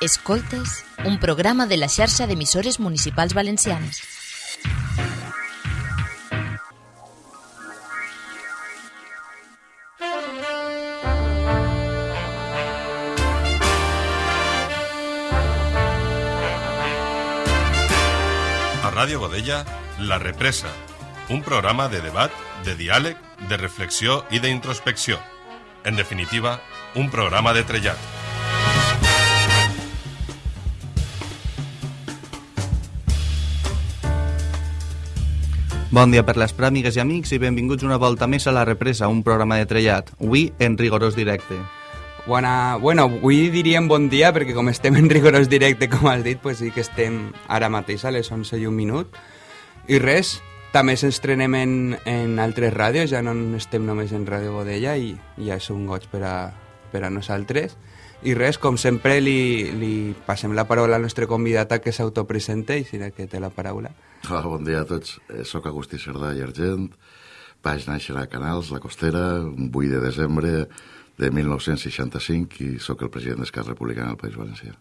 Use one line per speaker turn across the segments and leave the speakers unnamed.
Escoltes, un programa de la xarxa d'emissores municipals valencianes.
A Ràdio Godella, La Represa, un programa de debat, de diàleg, de reflexió i d'introspecció. En definitiva, un programa de trellat.
Bon dia per les pràmigues i amics i benvinguts una volta més a La Represa, un programa de trellat, avui en rigorós directe.
Bona, bueno, avui diríem bon dia perquè com estem en rigorós directe, com has dit, pues sí que estem ara mateix a les 11 i un minut. I res, també s'estrenem en, en altres ràdios, ja no estem només en Ràdio Godella i ja és un goig per a, per a nosaltres. I res, com sempre, li, li passem la paraula al nostre convidat a que s'autopresente i que té la paraula.
Hola, bon dia a tots. Eh, soc Agustí Cerdà i Argent. Vaig néixer a Canals, la Costera, un 8 de desembre de 1965 i sóc el president d'Esquerra Republicana del País Valencià.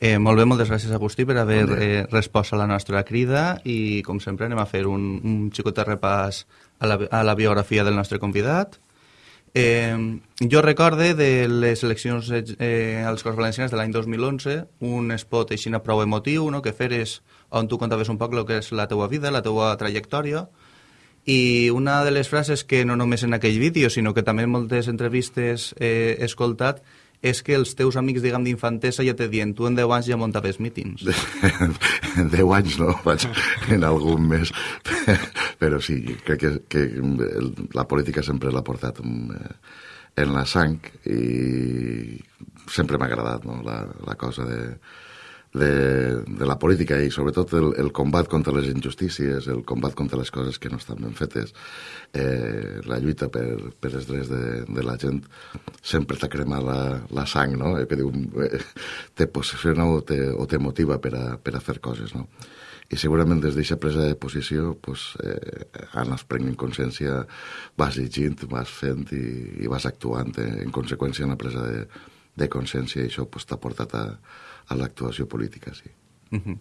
Eh, molt bé, moltes gràcies Agustí per haver
Bon
eh, respost a la nostra crida i com sempre anem a fer un, un xicot de repàs a la, a la biografia del nostre convidat. Eh, jo recorde de les eleccions eh, als Corts Valencians de l'any 2011 un spot així prou emotiu no? que feres on tu contaves un poc el que és la teua vida, la teua trajectòria i una de les frases que no només en aquell vídeo sinó que també en moltes entrevistes he escoltat és que els teus amics, diguem, d'infantesa ja te dient tu en 10 anys ja muntaves mítings.
En 10 anys no, vaig en algun més, però sí, crec que, que la política sempre l'ha portat eh, en la sang i sempre m'ha agradat no? la, la cosa de, de, de la política i sobretot el, el combat contra les injustícies, el combat contra les coses que no estan ben fetes, eh, la lluita per, per els drets de, de la gent sempre t'ha cremat la, la sang, no? Eh, que diu, eh, te posiciona o te, o te motiva per a, per a fer coses, no? I segurament des d'aquesta presa de posició pues, eh, anes prenent consciència, vas llegint, vas fent i, i vas actuant eh, en conseqüència en la presa de, de consciència i això pues, t'ha portat a, a l'actuació política, sí.
Mhm.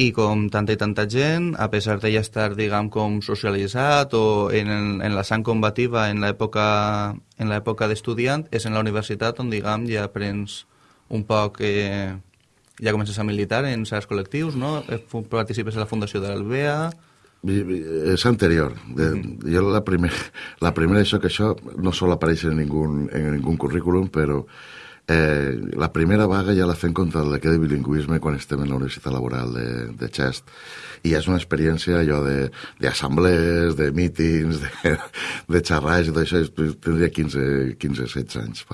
I com tanta i tanta gent, a pesar de ja estar, diguem, com socialitzat o en, en la sang combativa en l'època d'estudiant, és en la universitat on, diguem, ja aprens un poc... Eh, ja comences a militar en certs col·lectius, no? Eh, Participes a la fundació de l'Albea...
És anterior. De, Jo la, primer, la primera, això que això no sol aparèixer en ningú, en ningú currículum, però eh, la primera vaga ja la fem contra el decret de bilingüisme quan estem en la Universitat Laboral de, de Xest. I és una experiència allò d'assemblees, de, de mítings, de, de xerrats i tot això. Tindria 15, 15 16 anys.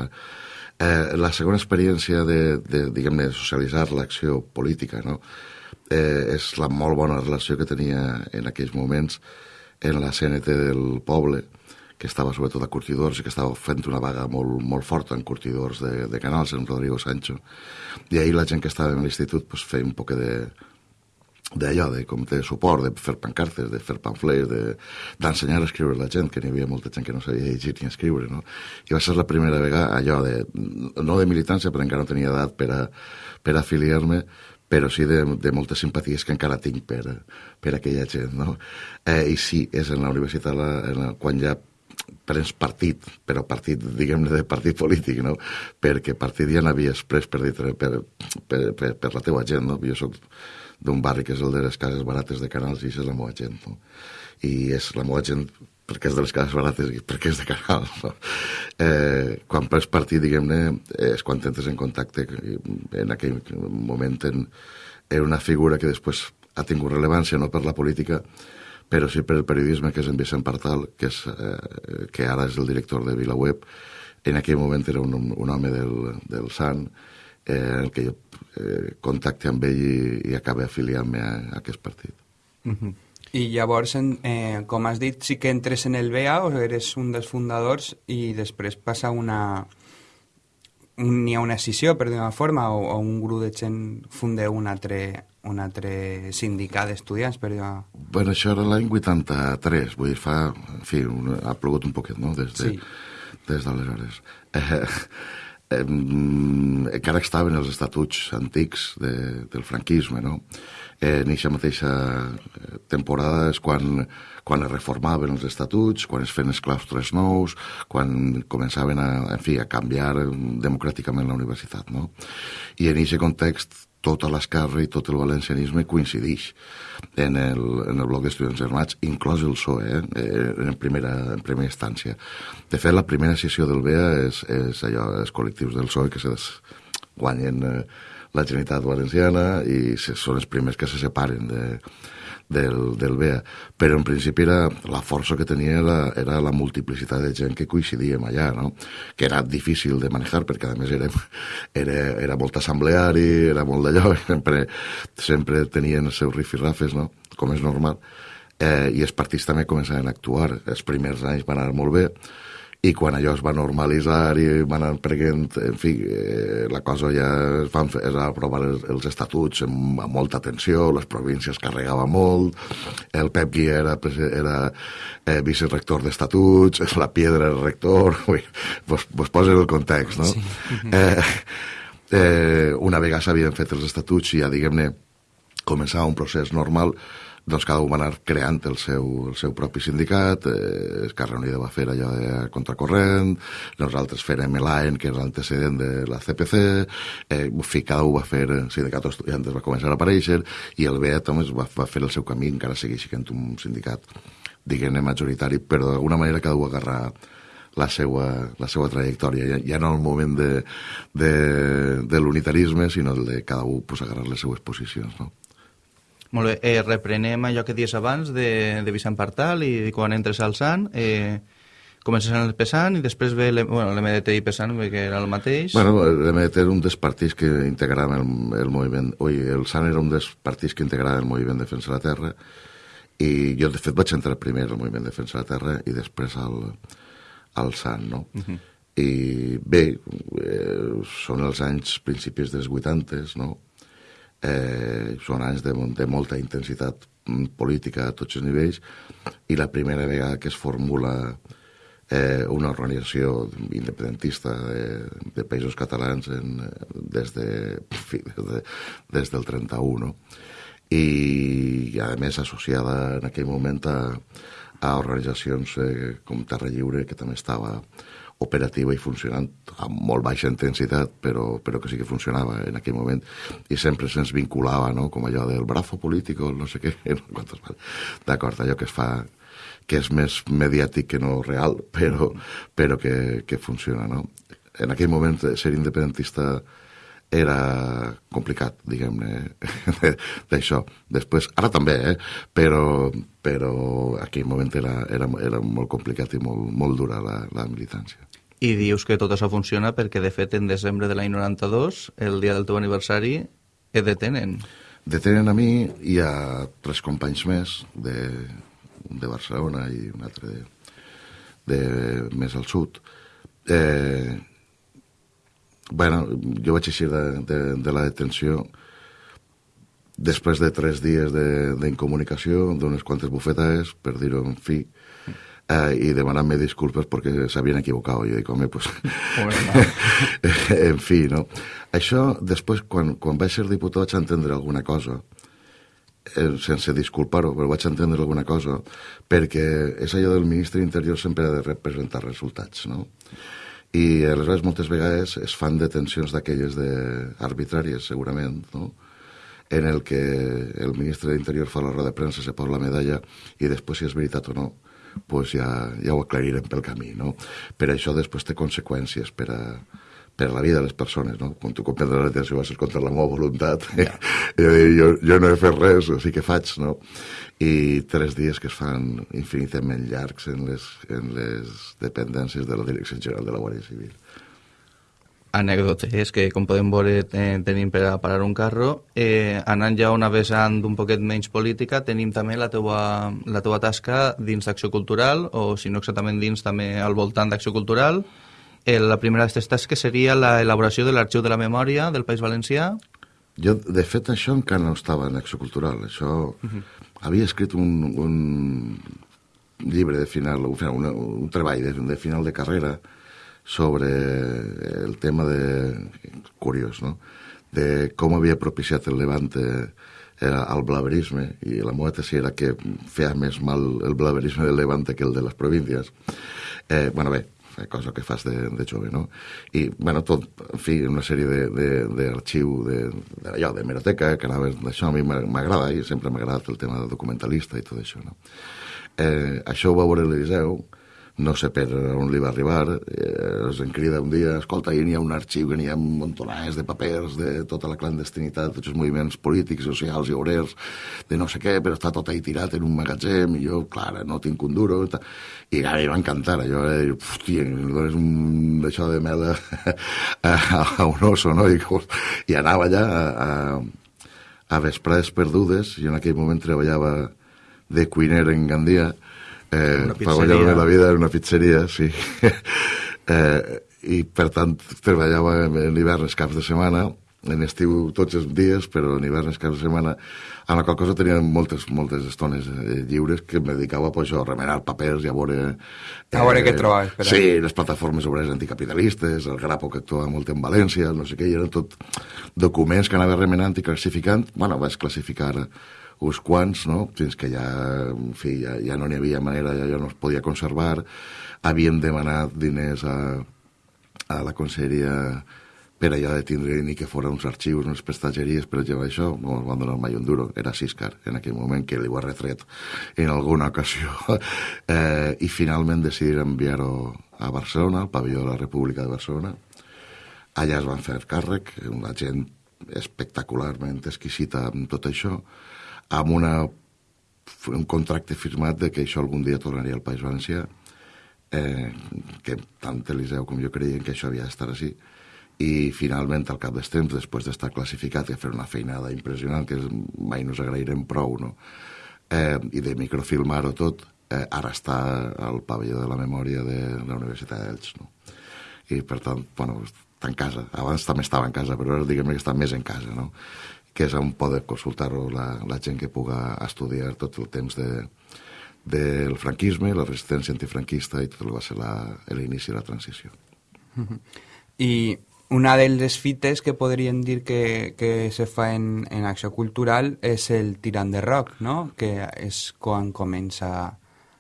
Eh, la segona experiència de, de diguem-ne, socialitzar l'acció política, no? eh, és la molt bona relació que tenia en aquells moments en la CNT del poble, que estava sobretot a curtidors i que estava fent una vaga molt, molt forta en curtidors de, de canals, en Rodrigo Sancho. I ahir la gent que estava en l'institut pues, feia un poc de, d'allò, de com de suport, de fer pancartes, de fer pamflets, de- d'ensenyar a escriure a la gent, que n'hi havia molta gent que no sabia llegir ni escriure, no? I va ser la primera vegada allò de, no de militància, perquè encara no tenia edat per a, per a afiliar-me, però sí de, de moltes simpaties que encara tinc per, per aquella gent, no? Eh, I sí, és en la universitat la, en la, quan ja prens partit, però partit, diguem-ne, de partit polític, no? Perquè partit ja n'havies pres per, per, per, per, per la teua gent, no? Jo soc d'un barri que és el de les cases barates de Canals i això és la meva gent, no? I és la meva gent perquè és de les cases barates i perquè és de Canals, no? Eh, quan prens partit, diguem-ne, és quan entres en contacte en aquell moment en, en una figura que després ha tingut rellevància no per la política, però sí per el periodisme, que és en Vicent Partal, que, és, eh, que ara és el director de VilaWeb. En aquell moment era un, un home del, del Sant, eh, en que jo eh, contacte amb ell i, i acabe afiliant-me a, a aquest partit.
Mhm.
I llavors, en, eh, com has dit, sí que entres en el BEA o eres un dels fundadors i després passa una... un- N'hi ha una escissió, per dir-ho forma, o, o un grup de gent fundeu un altre, un altre sindicat d'estudiants, per dir-ho...
Bueno, això era l'any 83, vull dir, fa... En fi, un, ha plogut un poquet, no?, des de,
Sí.
des d'aleshores. Eh, eh, encara estaven els estatuts antics de, del franquisme, no? Eh, en aquesta mateixa eh, temporada és quan, quan es reformaven els estatuts, quan es feien els claustres nous, quan començaven a, en fi, a canviar democràticament la universitat, no? I en aquest context tota l'esquerra i tot el valencianisme coincideix en el, en el bloc d'estudiants armats, inclòs el PSOE, eh, en, primera, en primera instància. De fet, la primera sessió del BEA és, és allò, els col·lectius del PSOE que se guanyen eh, la Generalitat Valenciana i són els primers que se separen de, del, del BEA, però en principi era, la força que tenia era, era la multiplicitat de gent que coincidíem allà, no? que era difícil de manejar perquè a més era, era, era molt assembleari, era molt d'allò, sempre, sempre tenien els seus rifirrafes, no? com és normal, eh, i els partits també començaven a actuar. Els primers anys van anar molt bé, i quan allò es va normalitzar i van anar prenent, en fi, eh, la cosa ja es van fer, es van aprovar els, els estatuts amb, amb molta atenció, les províncies carregava molt, el Pep Guia era, era eh, vicerector d'estatuts, la Piedra era rector, ui, vos, vos posen el context, no? Sí. Eh, eh, una vegada s'havien fet els estatuts i ja, diguem-ne, començava un procés normal, doncs cada un va anar creant el seu, el seu propi sindicat, eh, Esquerra Unida va fer allò de contracorrent, nosaltres fèrem l'AEN, que és l'antecedent de la CPC, eh, fi, cada un va fer, el sindicat d'estudiantes va començar a aparèixer, i el BEA també va, va fer el seu camí, encara segueix sent un sindicat, diguem-ne, majoritari, però d'alguna manera cada un agarrar la seva, la seva trajectòria, ja, ja no el moment de, de, de l'unitarisme, sinó el de cada un pues, agarrar les seues posicions, no?
Molt bé, eh, reprenem allò que dies abans de, de Vicent Partal i quan entres al Sant, eh, comences en el Pesant i després ve bueno, l'MDT i Pesant, que era el mateix.
Bueno, l'MDT era un dels partits que integraven el, el moviment... Ui, el Sant era un dels partits que integraven el moviment Defensa de la Terra i jo, de fet, vaig entrar primer al moviment Defensa de la Terra i després al, al Sant, no? Uh -huh. I bé, eh, són els anys principis dels 80, no? Eh, són anys de, de molta intensitat política a tots els nivells i la primera vegada que es formula eh, una organització independentista de, de països catalans en, des, de, fi, des, de, des del 31 no? I a més associada en aquell moment a, a organitzacions eh, com Terra Lliure que també estava operativa i funcionant amb molt baixa intensitat, però, però que sí que funcionava en aquell moment, i sempre se'ns vinculava, no?, com allò del brazo político, no sé què, d'acord, allò que es fa que és més mediàtic que no real, però, però que, que funciona, no? En aquell moment ser independentista era complicat, diguem-ne, d'això. Després, ara també, eh? però, però aquell moment era, era, era molt complicat i molt, molt dura la, la militància.
I dius que tot això funciona perquè, de fet, en desembre de l'any 92, el dia del teu aniversari, et detenen.
Detenen a mi i a tres companys més de, de Barcelona i un altre de, de més al sud. Eh, bueno, jo vaig eixir de, de, de la detenció després de tres dies d'incomunicació, d'unes quantes bufetades, per dir-ho en fi, eh, i demanant-me disculpes perquè s'havien equivocat. Jo dic, home, pues... en fi, no? Això, després, quan, quan vaig ser diputat, vaig entendre alguna cosa, eh, sense disculpar-ho, però vaig entendre alguna cosa, perquè és allò del ministre d'Interior sempre ha de representar resultats, no? I aleshores moltes vegades es fan detencions d'aquelles de... arbitràries, segurament, no? en el que el ministre d'Interior fa la roda de premsa, se posa la medalla i després si és veritat o no pues ja, ja ho aclarirem pel camí, no? Per això després té conseqüències per a, per la vida de les persones, no? Quan tu comprendràs la detenció va ser contra la meva voluntat, ja. jo, jo no he fet res, o sí que faig, no? I tres dies que es fan infinitament llargs en les, en les dependències de la Direcció General de la Guàrdia Civil
anècdotes que, com podem veure, tenim per a parar un carro. Eh, anant ja una vessant un poquet menys política, tenim també la teua, la teua tasca dins d'Acció Cultural, o si no exactament dins, també al voltant d'Acció Cultural. Eh, la primera d'aquestes tasques seria l'elaboració de l'Arxiu de la Memòria del País Valencià.
Jo, de fet, això encara no estava en Acció Cultural. Això... Uh -huh. Havia escrit un, un llibre de final, un, un treball de, de final de carrera, sobre el tema de... curiós, no?, de com havia propiciat el Levante eh, el blaverisme, i la meva tesi era que feia més mal el blaverisme del Levante que el de les províncies. Eh, bueno, bé, cosa que fas de, de jove, no? I, bueno, tot, en fi, una sèrie d'arxiu de, de, de, allò, de meroteca, que anava d'això, a mi m'agrada, i sempre m'ha agradat el tema de documentalista i tot això, no? Eh, això ho va veure l'Eliseu, no sé per on li va arribar, eh, es en crida un dia, escolta, hi ha un arxiu que n'hi ha montonars de papers de tota la clandestinitat, tots els moviments polítics, socials i obrers, de no sé què, però està tot ahí tirat en un magatzem, i jo, clar, no tinc un duro, i, i a mi va encantar, allò, eh, hòstia, dones un d'això de mel a, a, a un oso, no? I, i anava allà a, a, a vesprades perdudes, i en aquell moment treballava de cuiner en Gandia, eh, per guanyar la vida en una pizzeria, sí. eh, I, per tant, treballava en l'hivern els caps de setmana, en estiu tots els dies, però en hivern els caps de setmana, a la qual cosa tenia moltes, moltes estones eh, lliures que em dedicava pues, a remenar papers i a veure...
Eh, a veure què trobaves.
Per sí, les plataformes obreres anticapitalistes, el Grapo que actuava molt en València, no sé què, i eren tot documents que anava remenant i classificant. Bueno, vaig classificar uns quants, no? fins que ja, en fi, ja, ja no n'hi havia manera, ja, ja no es podia conservar, havien demanat diners a, a la conselleria per allò de tindre ni que fora uns arxius, unes prestatgeries, per exemple, això no van donar mai un duro, era Siscar en aquell moment, que li ho ha retret en alguna ocasió, eh, i finalment decidir enviar-ho a Barcelona, al pavelló de la República de Barcelona. Allà es van fer càrrec, una gent espectacularment exquisita amb tot això, amb una, un contracte firmat de que això algun dia tornaria al País Valencià, eh, que tant Eliseu com jo creien que això havia d'estar així, i finalment, al cap dels temps, després d'estar classificat i fer una feinada impressionant, que mai nos agrairem prou, no? eh, i de microfilmar-ho tot, eh, ara està al pavelló de la memòria de la Universitat d'Elx. No? I, per tant, bueno, està en casa. Abans també estava en casa, però ara diguem que està més en casa, no? Que és on poder consultar-ho la, la gent que puga estudiar tot el temps de, del franquisme, la resistència antifranquista i tot el que va ser l'inici de la transició.
I una de les fites que podríem dir que, que se fa en, en acció cultural és el tirant de rock, no? que és quan comença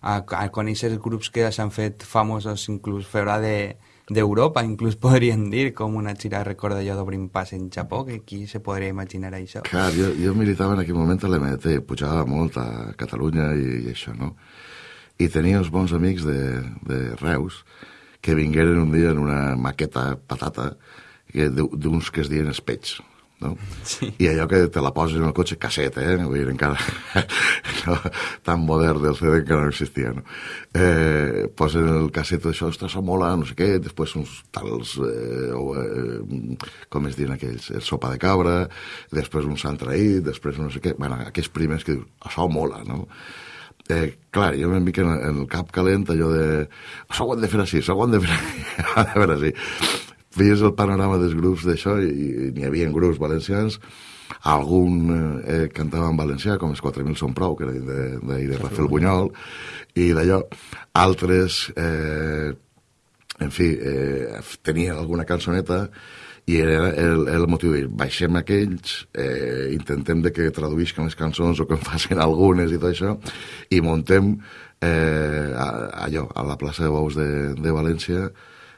a, a conèixer grups que s'han fet famosos inclús fora de, d'Europa, inclús podríem dir, com una gira, recorda jo, d'obrim pas en Japó, que qui se podria imaginar això?
Clar, jo, jo militava en aquell moment a l'MT, pujava molt a Catalunya i, i això, no? I tenia uns bons amics de, de Reus que vingueren un dia en una maqueta patata d'uns que es diuen espets, no? Sí. I allò que te la poses en el cotxe, casset, eh? Vull dir, encara no, tan modern del CD encara no existia, no? Eh, posen el casset d'això, ostres, això mola, no sé què, després uns tals, eh, o, eh, com es diuen aquells, el sopa de cabra, després un sant traït, després no sé què, bueno, aquells primers que dius, això mola, no? Eh, clar, jo m'he mica en, en el cap calent allò de això ho hem de fer així, això ho hem de fer així veies el panorama dels grups d'això i, i n'hi havia grups valencians. Algun eh, cantava en valencià com els 4.000 són prou que era de, de, de Rafael Bunyol i d'allò. Altres eh, en fi eh, tenien alguna cançoneta i era el, el motiu de dir, baixem aquells, eh, intentem de que traduïsquen les cançons o que en facin algunes i tot això, i montem eh, allò, a la plaça de Bous de, de València,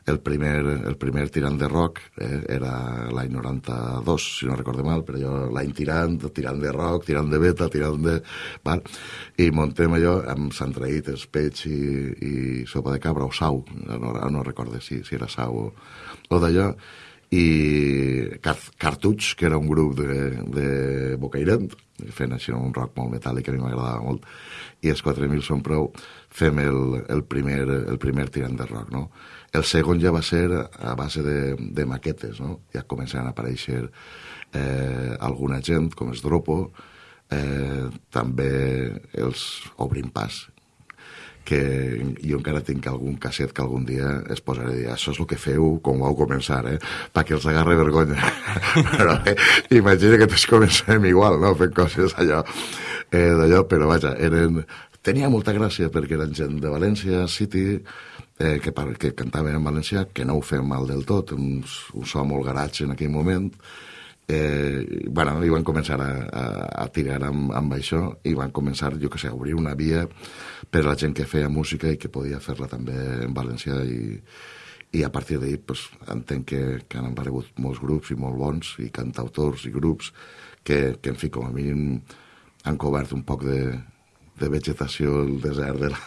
el primer, el primer tirant de rock eh, era l'any 92, si no recordo mal, però jo l'any tirant, tirant de rock, tirant de beta, tirant de... Val? I montem allò amb Sant Traït, Espeig i, i sopa de cabra, o sau, no, no recordo si, si era sau o, o d'allò, i Cartuch, que era un grup de, de Bocairent, fent així un rock molt metàl·lic que a mi m'agradava molt, i els 4.000 són prou, fem el, el, primer, el primer tirant de rock, no? El segon ja va ser a base de, de maquetes, no? Ja començaven a aparèixer eh, alguna gent, com es Dropo, eh, també els Obrim Pas, que jo encara tinc algun casset que algun dia es posaré a dir això és el que feu com vau començar, eh? perquè els agarre vergonya. però eh, imagina que tots comencem igual, no? fent coses allò, eh, d'allò, però vaja, eren... tenia molta gràcia perquè eren gent de València, City, eh, que, par- que cantaven en valencià, que no ho feien mal del tot, un, un so molt garatge en aquell moment, eh, bueno, i van començar a, a, a tirar amb, amb això i van començar, jo que sé, a obrir una via per a la gent que feia música i que podia fer-la també en valencià i, i a partir d'ahir pues, entenc que, que han aparegut molts grups i molt bons i cantautors i grups que, que en fi, com a mínim han cobert un poc de, de vegetació el desert de la,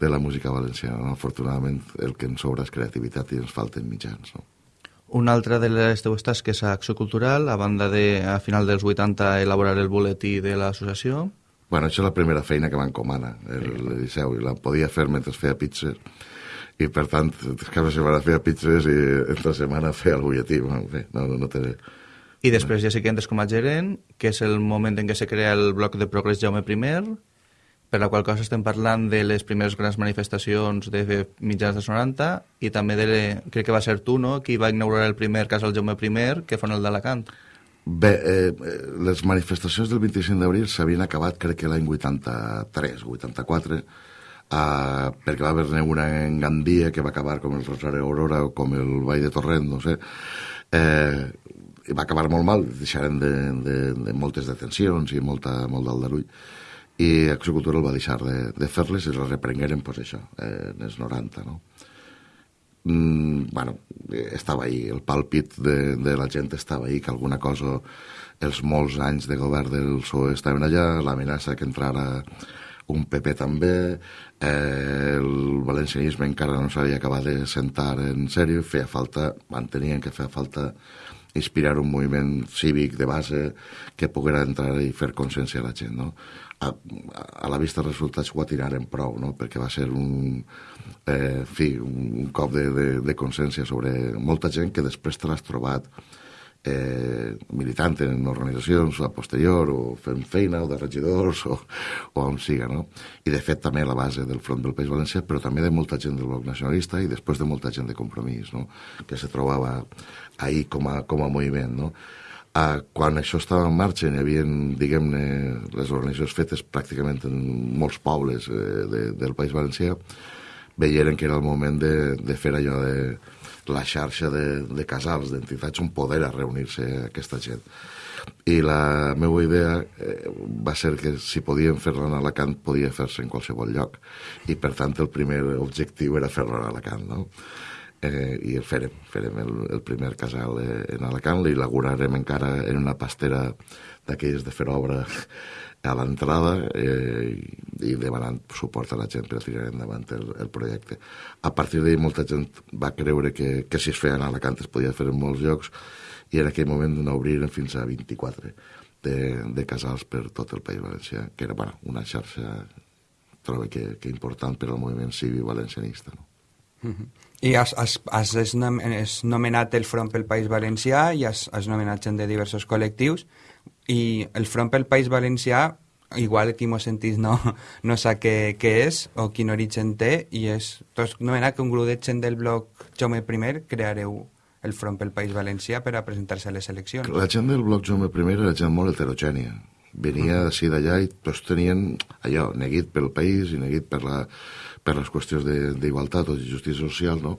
de la música valenciana. No? Afortunadament el que ens sobra és creativitat i ens falten mitjans. No?
Una altra de les teues tasques a Acció Cultural, a banda de, a final dels 80, elaborar el boletí de l'associació.
Bueno, això és la primera feina que m'encomana, el, el Liceu, i la podia fer mentre feia pizzas, i per tant, cada setmana feia pizzas i entre setmana feia el butlletí. Bueno, bé, no, no, no té...
I després ja sí que entres com a gerent, que és el moment en què se crea el bloc de Progrés Jaume I, per la qual cosa estem parlant de les primeres grans manifestacions de mitjans dels 90 i també de, crec que va ser tu, no?, qui va inaugurar el primer casal Jaume I, que fon el d'Alacant.
Bé, eh, les manifestacions del 25 d'abril s'havien acabat crec que l'any 83, 84, eh, perquè va haver-ne una en Gandia que va acabar com el Rosario Aurora o com el Vall de Torrent, no sé. Eh, va acabar molt mal, deixaren de, de, de moltes detencions i molta, molt d'aldarull i Acció Cultural va deixar de, de fer-les i les reprengueren, pues, això, en els 90, no? Mm, bueno, estava ahí, el pàlpit de, de la gent estava ahí, que alguna cosa, els molts anys de govern del PSOE estaven allà, l'amenaça que entrara un PP també, eh, el valencianisme encara no s'havia acabat de sentar en sèrio, feia falta, mantenien que feia falta inspirar un moviment cívic de base que poguera entrar i fer consciència a la gent, no? A, a la vista dels resultats ho atiraren prou, no? perquè va ser un, eh, fi, un, cop de, de, de consciència sobre molta gent que després te l'has trobat eh, militant en organitzacions a posterior o fent feina o de regidors o, o on siga, no? I de fet també la base del Front del País Valencià, però també de molta gent del bloc nacionalista i després de molta gent de compromís, no? Que se trobava ahir com a, com a moviment, no? Uh, quan això estava en marxa hi havia, diguem-ne, les organitzacions fetes pràcticament en molts pobles eh, de, del País Valencià, veieren que era el moment de, de fer allò de la xarxa de, de casals, d'entitats on poder a reunir-se aquesta gent. I la meva idea eh, va ser que si podíem fer-la en Alacant podia fer-se en qualsevol lloc i per tant el primer objectiu era fer-la en Alacant, no? Eh, i el farem, farem el, el primer casal eh, en Alacant, l'inaugurarem encara en una pastera d'aquelles de fer obra a l'entrada eh, i, demanant suport a la gent per a tirar endavant el, el projecte. A partir d'ahir molta gent va creure que, que si es feia en Alacant es podia fer en molts llocs i en aquell moment n'obriren fins a 24 de, de casals per tot el País Valencià, que era bueno, una xarxa trobo que, que important per al moviment cívic valencianista. No?
I has, has, has, has nom- has nomenat el Front pel País Valencià i has, has nomenat gent de diversos col·lectius i el Front pel País Valencià igual qui m'ho sentís no, no sap què, què és o quin origen té i és, has nomenat que un grup de gent del bloc Jaume I creareu el Front pel País Valencià per a presentar-se a les eleccions.
La gent del bloc Jaume I era gent molt heterogènia. Venia d'ací d'allà i tots tenien allò, neguit pel país i neguit per, la, per les qüestions d'igualtat o de justícia social, no?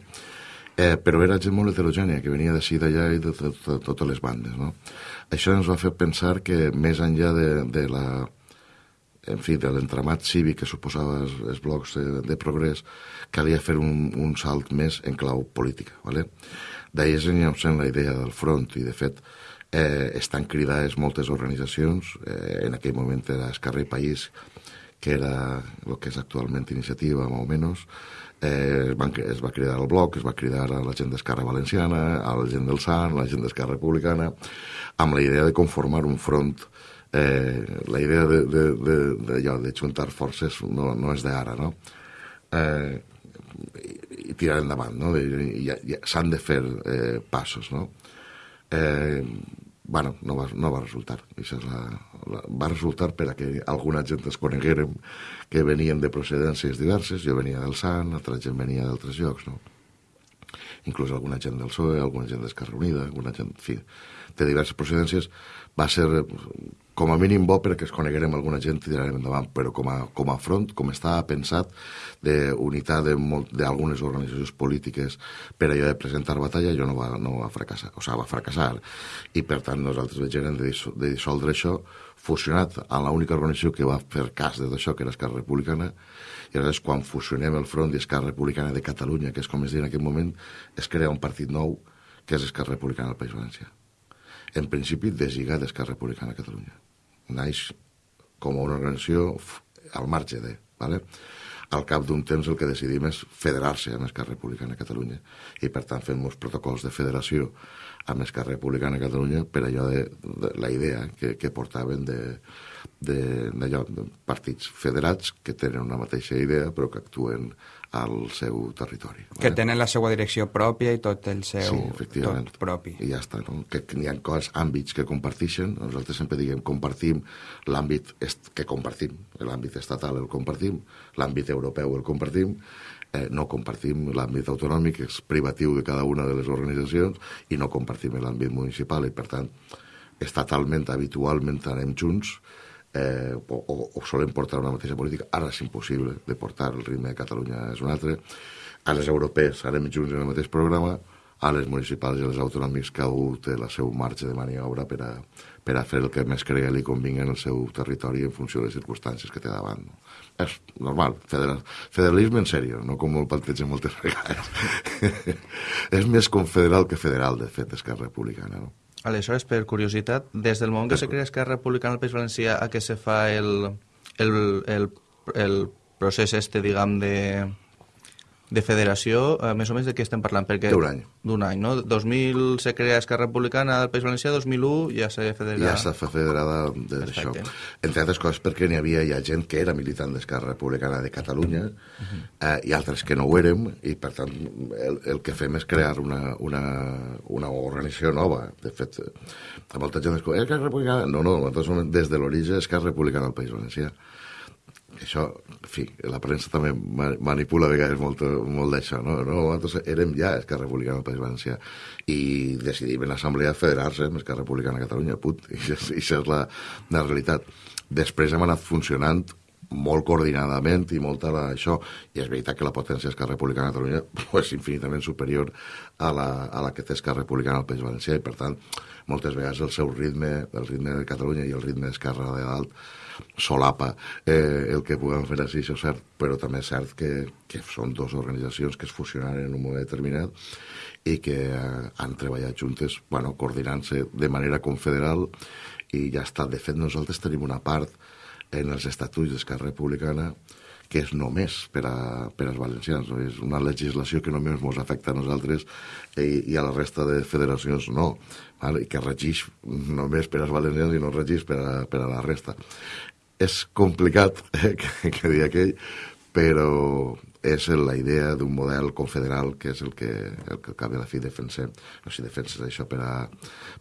Eh, però era gent molt heterogènia, que venia d'ací d'allà i de, de, de, de totes les bandes, no? Això ens va fer pensar que més enllà de, de la en fi, de l'entramat cívic que suposava els, els blocs de, de progrés, calia fer un, un salt més en clau política. ¿vale? D'ahir és en la idea del front i, de fet, eh, estan cridades moltes organitzacions, eh, en aquell moment era Esquerra i País, que era el que és actualment Iniciativa, més o menys, eh, van, es va cridar al bloc, es va cridar a la gent d'Esquerra Valenciana, a la gent del SAN, a la gent d'Esquerra Republicana, amb la idea de conformar un front eh, la idea de, de, de, de, de juntar forces no, no és d'ara, no? Eh, i, tirar endavant, no? S'han de fer eh, passos, no? Eh, bueno, no va, no va resultar. Això és la, la, va resultar per a que alguna gent es coneguérem que venien de procedències diverses. Jo venia del Sant, altra gent venia d'altres llocs, no? inclús alguna gent del PSOE, alguna gent d'Esquerra Unida, alguna gent, en fi, de diverses procedències, va ser com a mínim bo perquè es coneguerem alguna gent i tirarem endavant, però com a, com a front, com està pensat d'unitat d'algunes organitzacions polítiques per allò de presentar batalla, jo no va, no va fracassar, o sigui, va fracassar. I per tant nosaltres veiem de, de dissoldre això fusionat amb l'única organització que va fer cas de això, que era Esquerra Republicana, i aleshores quan fusionem el Front i Esquerra Republicana de Catalunya, que és com es diu en aquest moment, es crea un partit nou, que és Esquerra Republicana del País Valencià. En principi, deslligat d'Esquerra Republicana de Catalunya naix com una organització al marge de... ¿vale? Al cap d'un temps el que decidim és federar-se amb Esquerra Republicana de Catalunya i per tant fem uns protocols de federació amb Esquerra Republicana de Catalunya per allò de, de la idea que, que portaven de, de, de, de partits federats que tenen una mateixa idea però que actuen al seu territori.
Que vale? tenen la seva direcció pròpia i tot el seu
sí, efectivament.
tot propi.
I ja està, no? que, que hi ha coses, àmbits que comparteixen, nosaltres sempre diguem compartim l'àmbit que compartim, l'àmbit estatal el compartim, l'àmbit europeu el compartim, eh, no compartim l'àmbit autonòmic, és privatiu de cada una de les organitzacions, i no compartim l'àmbit municipal, i per tant, estatalment, habitualment anem junts, eh, o, o, o solen portar una mateixa política. Ara és impossible de portar el ritme de Catalunya és un altre. A les europees anem junts en el mateix programa, a les municipals i a les autonòmics cada té la seu marge de maniobra per a, per a fer el que més cregui li convingui en el seu territori en funció de les circumstàncies que té davant. No? És normal, federal, federalisme en sèrio, no com el plantegen moltes vegades. és més confederal que federal, de fet, Esquerra Republicana. No?
Aleshores, per curiositat, des del moment que se crea Esquerra Republicana al País Valencià a què se fa el, el, el, el procés este, diguem, de, de federació, eh, més o menys de què estem parlant?
Perquè D'un any.
D'un any, no? 2000 se crea Esquerra Republicana del País Valencià, 2001 ja s'ha federada.
Ja s'ha federada d'això. Entre altres coses perquè n'hi havia ja gent que era militant d'Esquerra Republicana de Catalunya uh -huh. eh, i altres que no ho érem i per tant el, el que fem és crear una, una, una organització nova. De fet, molta gent es diu, Esquerra Republicana... No, no, nosaltres des de l'origen Esquerra Republicana del País Valencià això, en fi, la premsa també manipula a vegades molt, molt d'això, no? no? Nosaltres érem ja Esquerra Republicana del País Valencià i decidim en l'Assemblea federar-se amb Esquerra Republicana de Catalunya, put, i això, és la, la realitat. Després hem anat funcionant molt coordinadament i molt a la, això, i és veritat que la potència d'Esquerra Republicana de Catalunya és infinitament superior a la, a la que té Esquerra Republicana al País Valencià i per tant moltes vegades el seu ritme, el ritme de Catalunya i el ritme d'Esquerra de dalt solapa eh, el que puguem fer així, això és cert, però també és cert que, que són dues organitzacions que es fusionaran en un moment determinat i que eh, han treballat juntes, bueno, coordinant-se de manera confederal i ja està. De fet, nosaltres tenim una part en els estatuts d'Esquerra Republicana que és només per, a, per als valencians. No? És una legislació que només ens afecta a nosaltres i, i a la resta de federacions no, val? i que regeix només per als valencians i no regeix per a, per a la resta. És complicat, eh, que, que dir aquell, però és la idea d'un model confederal que és el que, el que de la fi defensem. No, si defenses això per, a,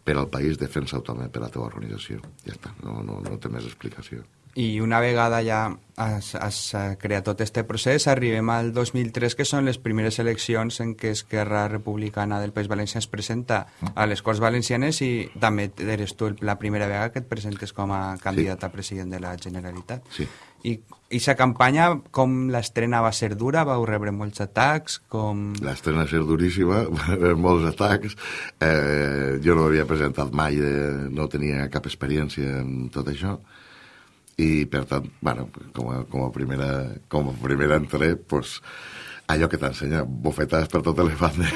per al país, defensa-ho també per a la teva organització. Ja està, no, no, no té més explicació.
I una vegada ja has, has creat tot aquest procés, arribem al 2003, que són les primeres eleccions en què Esquerra Republicana del País Valencià es presenta a les Corts Valencianes i també eres tu la primera vegada que et presentes com a candidat sí. a president de la Generalitat.
Sí.
I aquesta campanya, com l'estrena va ser dura? Vau rebre molts atacs? Com...
L'estrena va ser duríssima, va rebre molts atacs. Eh, jo no m'havia presentat mai, eh, no tenia cap experiència en tot això i per tant, bueno, com a, com a primera, com a primera entré, pues, allò que t'ensenya bofetades per totes les bandes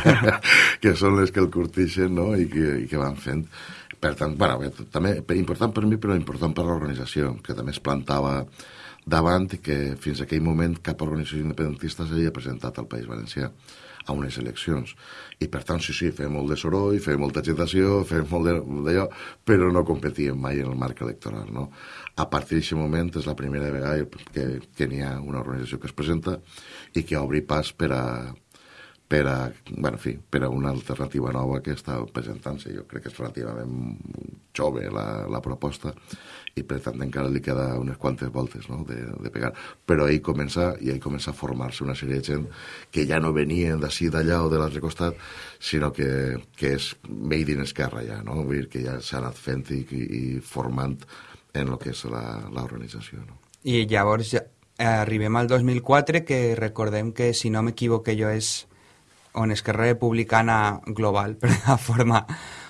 que són les que el curtixen no? I, que, i que van fent per tant, bueno, també important per mi però important per l'organització que també es plantava davant que fins aquell moment cap organització independentista s'havia presentat al País Valencià a unes eleccions. I per tant, sí, sí, feia molt de soroll, feia molta agitació, feia molt d'allò, però no competíem mai en el marc electoral, no? A partir d'aquest moment és la primera vegada que, que n'hi ha una organització que es presenta i que obri pas per a, per a, bueno, en fi, per a una alternativa nova que està presentant-se. Jo crec que és relativament jove la, la proposta i per tant encara li queda unes quantes voltes no? de, de pegar. Però ell comença, i ell comença a formar-se una sèrie de gent que ja no venien d'ací, d'allà o de l'altre costat, sinó que, que és made in Esquerra ja, no? Vull dir que ja s'ha anat fent i, i, formant en el que és l'organització. No?
I llavors eh, arribem al 2004, que recordem que, si no m'equivoque jo, és on Esquerra Republicana Global, per la forma,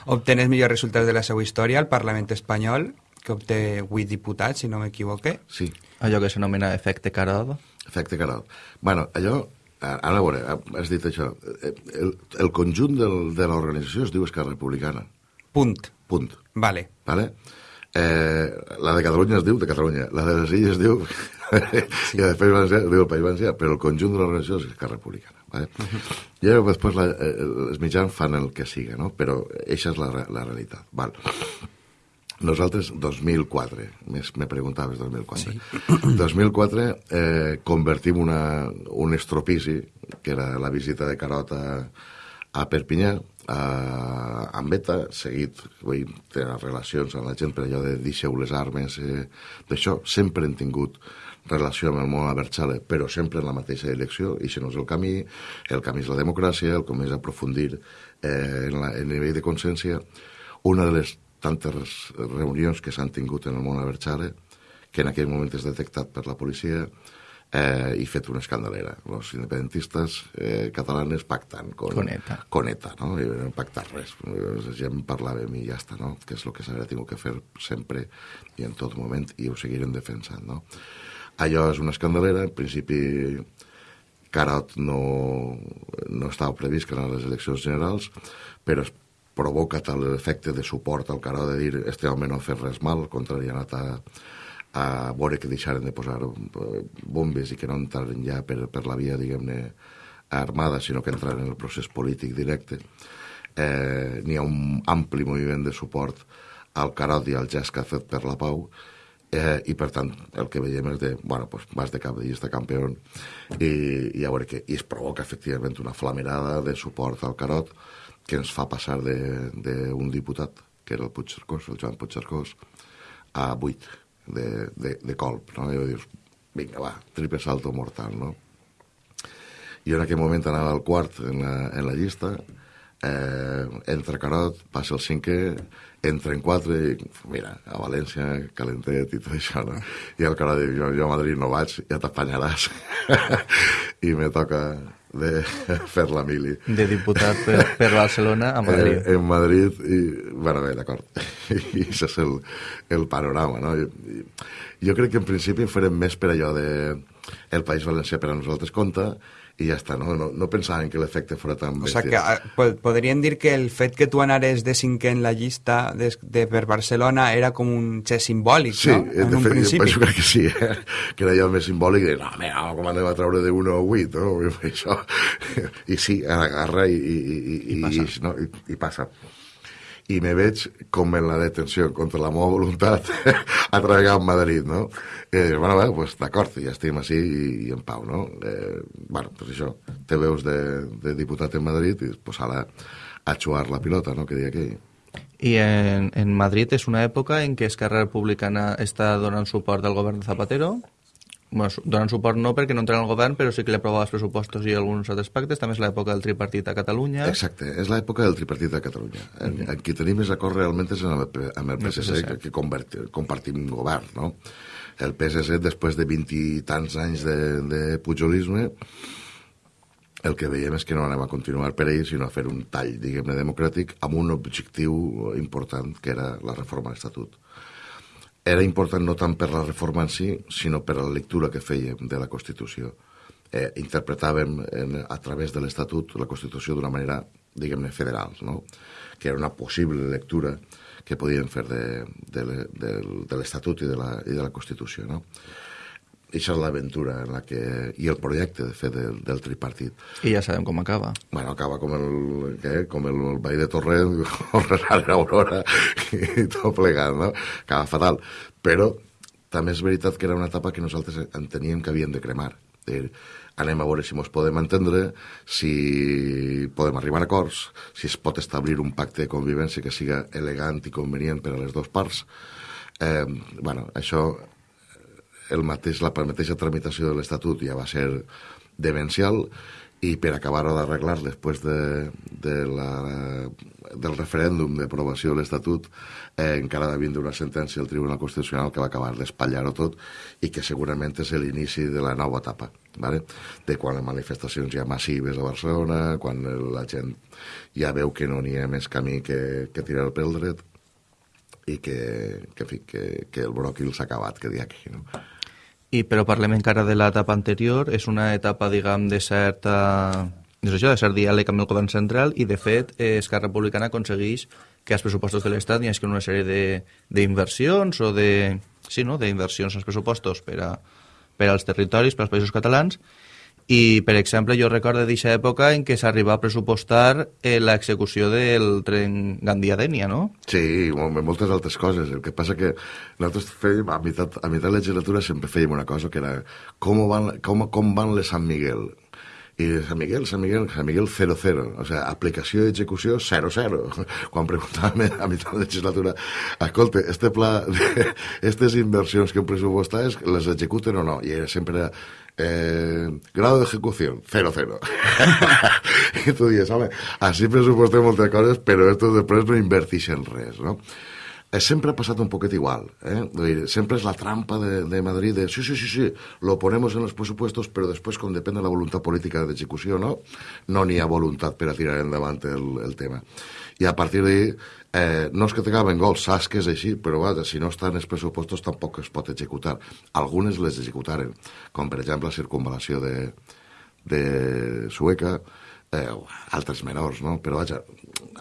obté els millors resultats de la seva història al Parlament espanyol, que obté 8 diputats, si no m'equivoque.
Sí,
Allò que s'anomena efecte Carod.
efecte Carol. bueno, allò, ara a veure, has dit això, eh, el, el conjunt del, de l'organització es diu Esquerra Republicana,
Punt.
punt.
Vale.
Vale? Eh, la de Catalunya es diu de Catalunya, la de les Illes es diu sí. i la de País Valencià es diu el País Valencià, però el conjunt de l'organització és Esquerra Republicana. Vale? Uh -huh. I després la, eh, els mitjans fan el que siga, no? però això és la, la realitat. Val. Nosaltres, 2004, més me preguntaves 2004. Sí. 2004 eh, convertim una, un estropici, que era la visita de Carot a, a Perpinyà, a, amb ETA, seguit, vull dir, tenen relacions amb la gent per allò de deixeu les armes, eh, d'això, sempre hem tingut relació amb el món Abertzale, però sempre en la mateixa direcció, i això no és el camí, el camí és la democràcia, el camí és aprofundir eh, en, la, en el nivell de consciència. Una de les tantes reunions que s'han tingut en el món Abertzale, que en aquell moment és detectat per la policia, eh, i fet una escandalera. Els independentistes eh, catalanes pactant con,
Con ETA.
con ETA, no? I no han pactat res. La gent parlàvem i ja està, no? Que és el que s'haurà tingut que fer sempre i en tot moment, i ho seguirem defensant, no? Allò és una escandalera, en principi Carot no, no estava previst que eren les eleccions generals, però es provoca tal efecte de suport al Carot de dir este home no ha fet res mal, al contrari, ha anat a, a veure que deixaren de posar eh, bombes i que no entraren ja per, per la via, diguem-ne, armada, sinó que entraren en el procés polític directe. Eh, N'hi ha un ampli moviment de suport al Carot i al gest que ha fet per la pau, eh, i per tant el que veiem és de, bueno, pues vas de cap de llista campió i, i a veure què, i es provoca efectivament una flamerada de suport al Carot que ens fa passar d'un diputat, que era el Puigcercós, el Joan Puigcercós, a 8 de, de, de colp, no? I dius, vinga, va, triple salto mortal, no? Jo en aquell moment anava al quart en la, en la llista, eh, entra Carot, passa el cinquè, entra en quatre i, mira, a València, calentet i tot això, no? I el Carot diu, jo, jo a Madrid no vaig, ja t'apanyaràs. I me toca de fer la mili.
De diputat per, per Barcelona a Madrid.
Eh, en Madrid, i, bueno, bé, d'acord. I això és el, el panorama, no? Jo, jo crec que en principi farem més per allò de el País Valencià per a nosaltres compta i ja està, no? No, no pensàvem que l'efecte fos tan
O
bèstia.
sea que ah, po- podríem dir que el fet que tu anares de cinquè en la llista de, de per Barcelona era com un gest simbòlic,
Sí,
no?
eh,
En
de
un
fet,
principi.
crec que sí, eh? que era allò més simbòlic de, no, mira, com anem a treure de 1 a 8, no? I això. I sí, agarra i, i, i, I
passa.
I, no? I, i passa. I me veig com en la detenció contra la meva voluntat a treballar a Madrid, no? Dius, bueno, bé, pues, d'acord, ja estem així i, i en pau, no? Eh, bueno, pues això, te veus de, de diputat en Madrid i pues ara a xuar la pilota, no?, que deia aquell.
I en, en Madrid és una època en què Esquerra Republicana està donant suport al govern de Zapatero. Bueno, donant suport no perquè no entra en el govern, però sí que li aprova els pressupostos i alguns altres pactes. També és l'època del tripartit a Catalunya.
Exacte, és l'època del tripartit de Catalunya. En, en qui tenim més acord realment és amb el, amb el PSC, que, que converti, compartim govern, no? El PSC, després de vint i tants anys de, de pujolisme, el que veiem és que no anem a continuar per ell, sinó a fer un tall, diguem-ne, democràtic, amb un objectiu important, que era la reforma de l'Estatut. Era important no tant per la reforma en si, sinó per la lectura que fèiem de la Constitució. Eh, interpretàvem en, a través de l'Estatut la Constitució d'una manera, diguem-ne, federal, no? que era una possible lectura que podien fer de, de, del- de l'Estatut i, de la, i de la Constitució. No? Eixa és l'aventura en la que... i el projecte, de fet, del, del tripartit.
I ja sabem com acaba.
Bueno, acaba com el, què? com el, el de Torrent, o Resar Aurora, i tot plegat, no? Acaba fatal. Però també és veritat que era una etapa que nosaltres enteníem que havíem de cremar. dir, anem a veure si ens podem entendre, si podem arribar a acords, si es pot establir un pacte de convivència que siga elegant i convenient per a les dues parts. Eh, bueno, això, el mateix, la mateixa tramitació de l'Estatut ja va ser demencial, i per acabar-ho d'arreglar després de, de la, del referèndum d'aprovació de l'Estatut eh, encara va vindre una sentència del Tribunal Constitucional que va acabar d'espatllar-ho tot i que segurament és l'inici de la nova etapa vale? de quan les manifestacions ja massives a Barcelona, quan la gent ja veu que no n'hi ha més camí que, que tirar pel dret i que, que, fi, que, que el bròquil s'ha acabat, que dia aquí, no?
I, però parlem encara de l'etapa anterior, és una etapa, diguem, de certa... És això, de cert diàleg amb el govern central i, de fet, eh, Esquerra Republicana aconsegueix que als pressupostos de l'Estat hi hagi una sèrie d'inversions o de... Sí, no?, d'inversions als pressupostos per, a, per als territoris, per als països catalans, i, per exemple, jo recordo d'aquesta època en què s'arriba a pressupostar eh, l'execució del tren Gandia-Dènia, no?
Sí, moltes altres coses. El que passa que nosaltres fèiem, a meitat, a meitat de la legislatura sempre fèiem una cosa que era com van, com, com van les Sant Miguel i San Miguel, San Miguel, San Miguel 0-0, o sigui, aplicació i execució 0-0. Quan preguntàvem a mitjà de legislatura, escolta, este pla, aquestes inversions que heu pressupostat, les executen o no? I era sempre eh, grado de ejecución, 0-0. I tu dius, home, així pressupostem moltes coses, però estos després no invertixen res, no? Eh, sempre ha passat un poquet igual. Eh? Dir, sempre és la trampa de, de Madrid de sí, sí, sí, sí, lo ponemos en los presupuestos, però després, com depèn de la voluntat política d'execució, no no n'hi ha voluntat per a tirar endavant el, el tema. I a partir d'ahí, eh, no és que t'acaben gols, saps que és així, però vaja, si no estan els pressupostos tampoc es pot executar. Algunes les executaren, com per exemple la circunvalació de, de Sueca, eh, altres menors, no? Però vaja,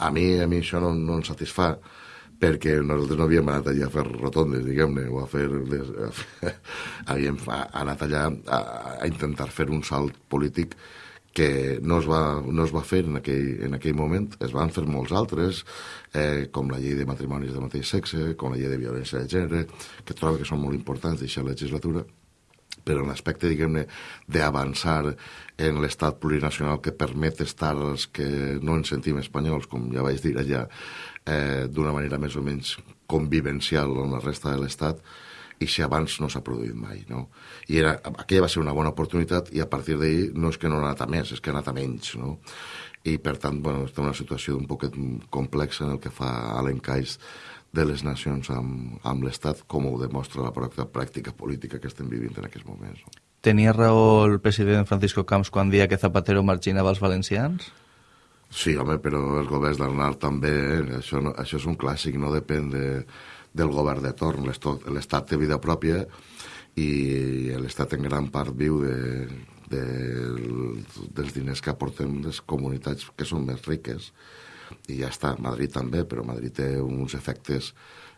a mi, a mi això no, no em satisfà, perquè nosaltres no havíem anat allà a fer rotondes, diguem-ne, o a fer... Les, a fer havíem anat allà a, a intentar fer un salt polític que no es va, no es va fer en aquell, en aquell moment, es van fer molts altres, eh, com la llei de matrimonis de mateix sexe, com la llei de violència de gènere, que trobo que són molt importants d'aquesta legislatura, però en l'aspecte, diguem-ne, d'avançar en l'estat plurinacional que permet estar els que no ens sentim espanyols, com ja vaig dir allà, eh, d'una manera més o menys convivencial amb la resta de l'estat, i si abans no s'ha produït mai, no? I era, aquella va ser una bona oportunitat i a partir d'ahir no és que no ha anat a més, és que ha anat a menys, no? I per tant, bueno, està una situació un poquet complexa en el que fa a l'encaix de les nacions amb, amb l'Estat, com ho demostra la pràctica política que estem vivint en aquests moments.
Tenia raó el president Francisco Camps quan dia que Zapatero marginava els valencians?
Sí, home, però els governs d'Arnal també, eh? això, no, això és un clàssic, no depèn de, del govern de torn. L'Estat té vida pròpia i l'Estat en gran part viu de, de, dels diners que aporten les comunitats que són més riques i ja està, Madrid també, però Madrid té uns efectes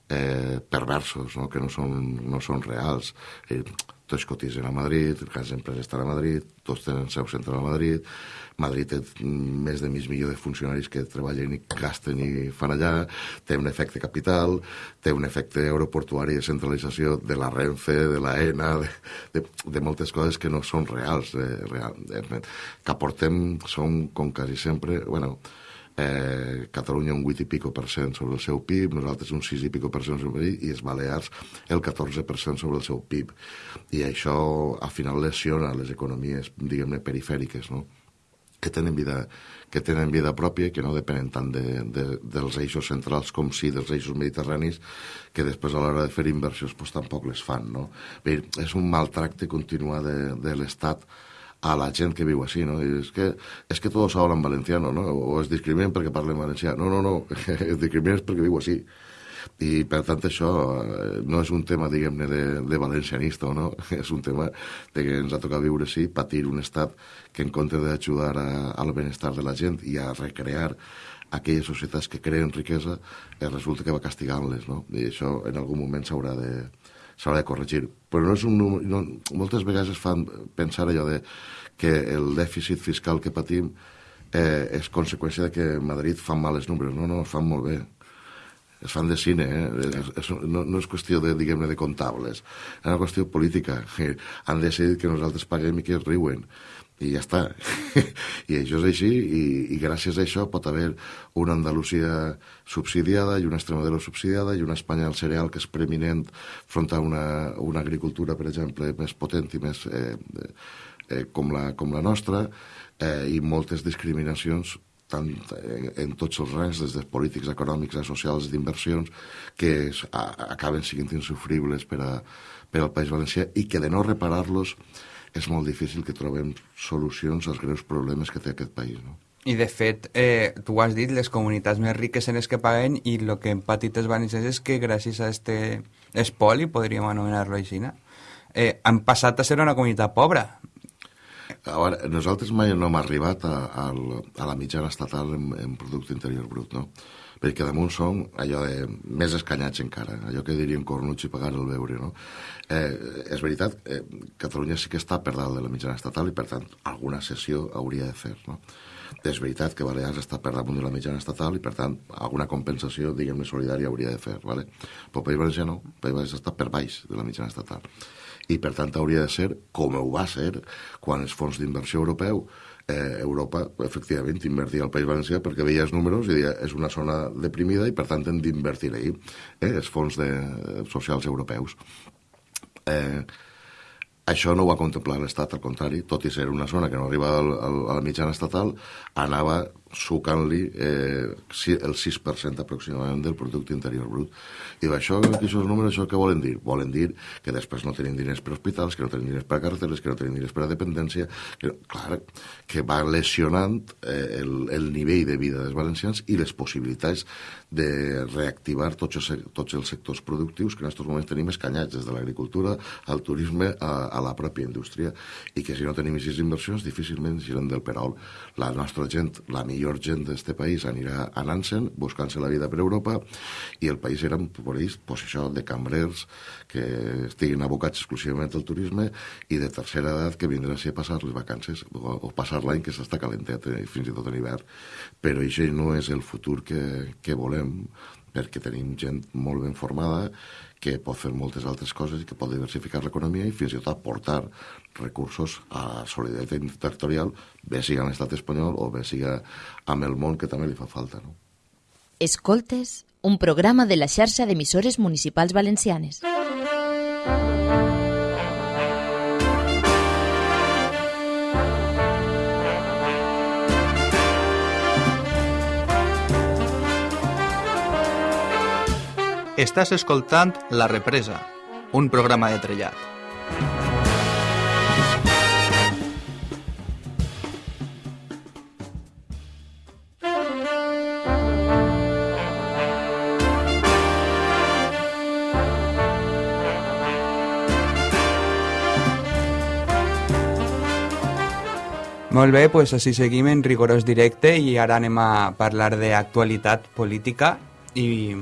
eh, perversos, no? que no són, no són reals. I tots cotitzen a Madrid, les empreses estan a Madrid, tots tenen seu central a Madrid, Madrid té més de mig milió de funcionaris que treballen i gasten i fan allà, té un efecte capital, té un efecte aeroportuari de centralització de la Renfe, de la ENA, de, de, de moltes coses que no són reals. Eh, real, eh, que aportem són, com quasi sempre, bueno, eh, Catalunya un 8 i pico per cent sobre el seu PIB, nosaltres un 6 i pico per cent sobre el PIB, i els Balears el 14 per cent sobre el seu PIB. I això, al final, lesiona les economies, diguem-ne, perifèriques, no? que tenen vida que tenen vida pròpia, que no depenen tant de, de, dels eixos centrals com sí dels eixos mediterranis, que després a l'hora de fer inversions pues, tampoc les fan. No? Bé, és un maltracte continuat de, de l'Estat a la gent que viu així, no? I és que, és que tots hablan valenciano, no? O es discriminen perquè parlen valencià. No, no, no, es discriminen perquè viu així. I, per tant, això eh, no és un tema, diguem-ne, de, de valencianista, no? És un tema de que ens ha tocat viure així, patir un estat que en compte d'ajudar al benestar de la gent i a recrear aquelles societats que creen riquesa, eh, resulta que va castigant-les, no? I això en algun moment s'haurà de, s'haurà de corregir. Però no és un número... No, moltes vegades es fan pensar allò de que el dèficit fiscal que patim eh, és conseqüència de que Madrid fa males números. No, no, fan molt bé. es fan de cine, eh? és, és, no, no és qüestió de, diguem-ne, de comptables, és una qüestió política. Han decidit que nosaltres paguem i que es riuen i ja està. I això és així, i, i gràcies a això pot haver una Andalusia subsidiada i una Extremadura subsidiada i una Espanya al cereal que és preeminent front a una, una agricultura, per exemple, més potent i més eh, eh, com, la, com la nostra, eh, i moltes discriminacions tant en, en tots els rangs, des de polítics, econòmics, a socials, d'inversions, que es, a, acaben sent insufribles per, a, per al País Valencià i que de no reparar-los és molt difícil que trobem solucions als greus problemes que té aquest país. No?
I de fet, eh, tu has dit, les comunitats més riques en les que paguen i el que hem patit els valencians és que gràcies a este espoli, podríem anomenar-lo així, eh, han passat a ser una comunitat pobra.
A veure, nosaltres mai no hem arribat a, a, a la mitjana estatal en, en producte interior brut, no? perquè damunt som allò de més escanyats encara, allò que diríem cornuts i pagar el veure, no? Eh, és veritat, eh, Catalunya sí que està per dalt de la mitjana estatal i, per tant, alguna sessió hauria de fer, no? És veritat que Balears està per damunt de la mitjana estatal i, per tant, alguna compensació, diguem-ne, solidària hauria de fer, ¿vale? però País Valencià no, País Valencià està per baix de la mitjana estatal. I, per tant, hauria de ser com ho va ser quan els fons d'inversió europeu eh, Europa, efectivament, invertia al País Valencià perquè veia els números i deia és una zona deprimida i, per tant, hem d'invertir ahir eh, els fons de, socials europeus. Eh, això no ho va contemplar l'Estat, al contrari, tot i ser una zona que no arriba al, al, a la mitjana estatal, anava sucant-li eh, el 6% aproximadament del producte interior brut. I això, aquests números, això què volen dir? Volen dir que després no tenim diners per hospitals, que no tenim diners per carreteres, que no tenim diners per a dependència, que, clar, que va lesionant eh, el, el nivell de vida dels valencians i les possibilitats de reactivar tots els, tots els sectors productius que en aquests moments tenim escanyats, des de l'agricultura al turisme a, a la pròpia indústria, i que si no tenim aquestes inversions difícilment giren del perol. La nostra gent, la millor gent d'este país anirà anant-se'n, buscant-se la vida per Europa, i el país era, per ells, pues això, de cambrers que estiguin abocats exclusivament al turisme i de tercera edat que vindran a passar les vacances o, o passar l'any que s'està calentet, eh, fins i tot en hivern. Però això no és el futur que, que volem, perquè tenim gent molt ben formada que pot fer moltes altres coses i que pot diversificar l'economia i fins i tot aportar recursos a solidaritat territorial, bé siga en l'estat espanyol o bé siga amb el món que també li fa falta. No?
Escoltes, un programa de la xarxa d'emissores municipals valencianes.
Estàs escoltant La Represa, un programa de trellat.
Molt bé, doncs així seguim en rigorós directe i ara anem a parlar d'actualitat política i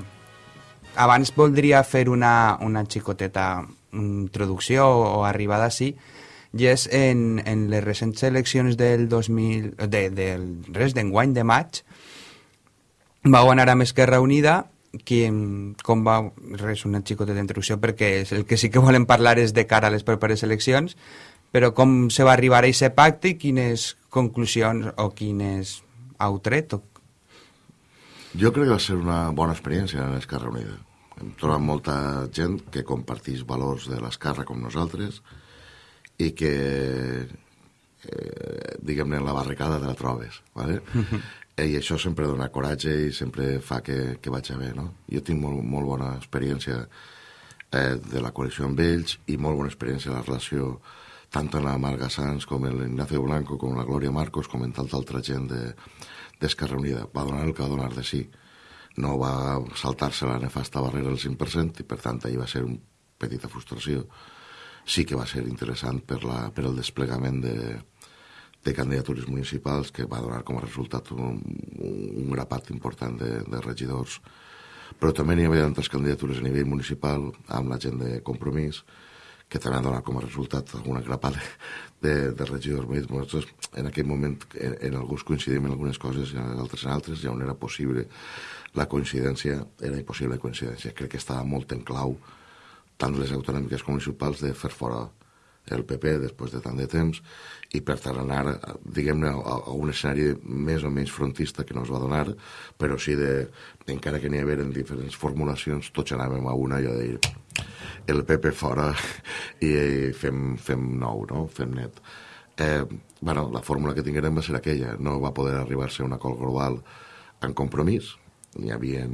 abans voldria fer una, una xicoteta introducció o arribada així i és en, en les recents eleccions del 2000, de, del res d'enguany de maig va guanyar amb Esquerra Unida qui, com va, res, una xicoteta d'introducció perquè el que sí que volem parlar és de cara a les properes eleccions però com se va arribar a aquest pacte i quines conclusions o quines heu tret? O...
Jo crec que va ser una bona experiència en l'Esquerra Unida. Hem trobat molta gent que comparteix valors de l'Esquerra com nosaltres i que, eh, diguem-ne, la barricada te la trobes, ¿vale? I això sempre dona coratge i sempre fa que, que vaig a bé, no? Jo tinc molt, molt bona experiència eh, de la coalició amb ells i molt bona experiència de la relació tant en la Marga Sanz com l'Ignacio Blanco, com la Glòria Marcos, com en tanta altra gent d'Esquerra de, Unida. Va donar el que va donar de sí. No va saltar-se la nefasta barrera del 5% i, per tant, ahir va ser una petita frustració. Sí que va ser interessant per, la, per el desplegament de, de candidatures municipals que va donar com a resultat un, un grapat important de, de regidors però també n'hi havia altres candidatures a nivell municipal amb la gent de compromís que també ha donat com a resultat alguna grapada de, de regidors veïns. Nosaltres, en aquell moment, en, en alguns coincidim en algunes coses i en altres en altres, ja on era possible la coincidència, era impossible la coincidència. Crec que estava molt en clau, tant les autonòmiques com municipals, de fer fora el PP després de tant de temps i per tant anar, diguem-ne, a, a un escenari més o menys frontista que no es va donar, però sí de, encara que n'hi havia diferents formulacions, tots anàvem a una i a dir el PP fora i fem, fem nou, no? fem net. Eh, bueno, la fórmula que tinguérem va ser aquella, no va poder arribar-se a un acord global en compromís, n'hi havia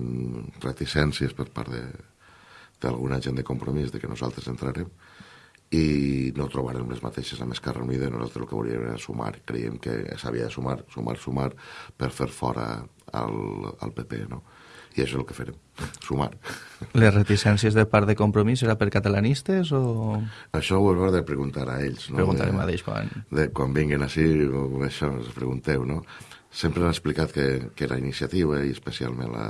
reticències per part d'alguna gent de compromís de que nosaltres entrarem, i no trobarem les mateixes amb Esquerra Unida nosaltres el que volíem era sumar creiem que s'havia de sumar, sumar, sumar per fer fora el, el PP no? I això és el que farem, sumar
Les reticències de part de compromís era per catalanistes o...?
Això ho heu de preguntar a ells no?
Preguntarem a ells quan...
De, quan vinguin així, això, us pregunteu no? sempre han explicat que, que la iniciativa i especialment la,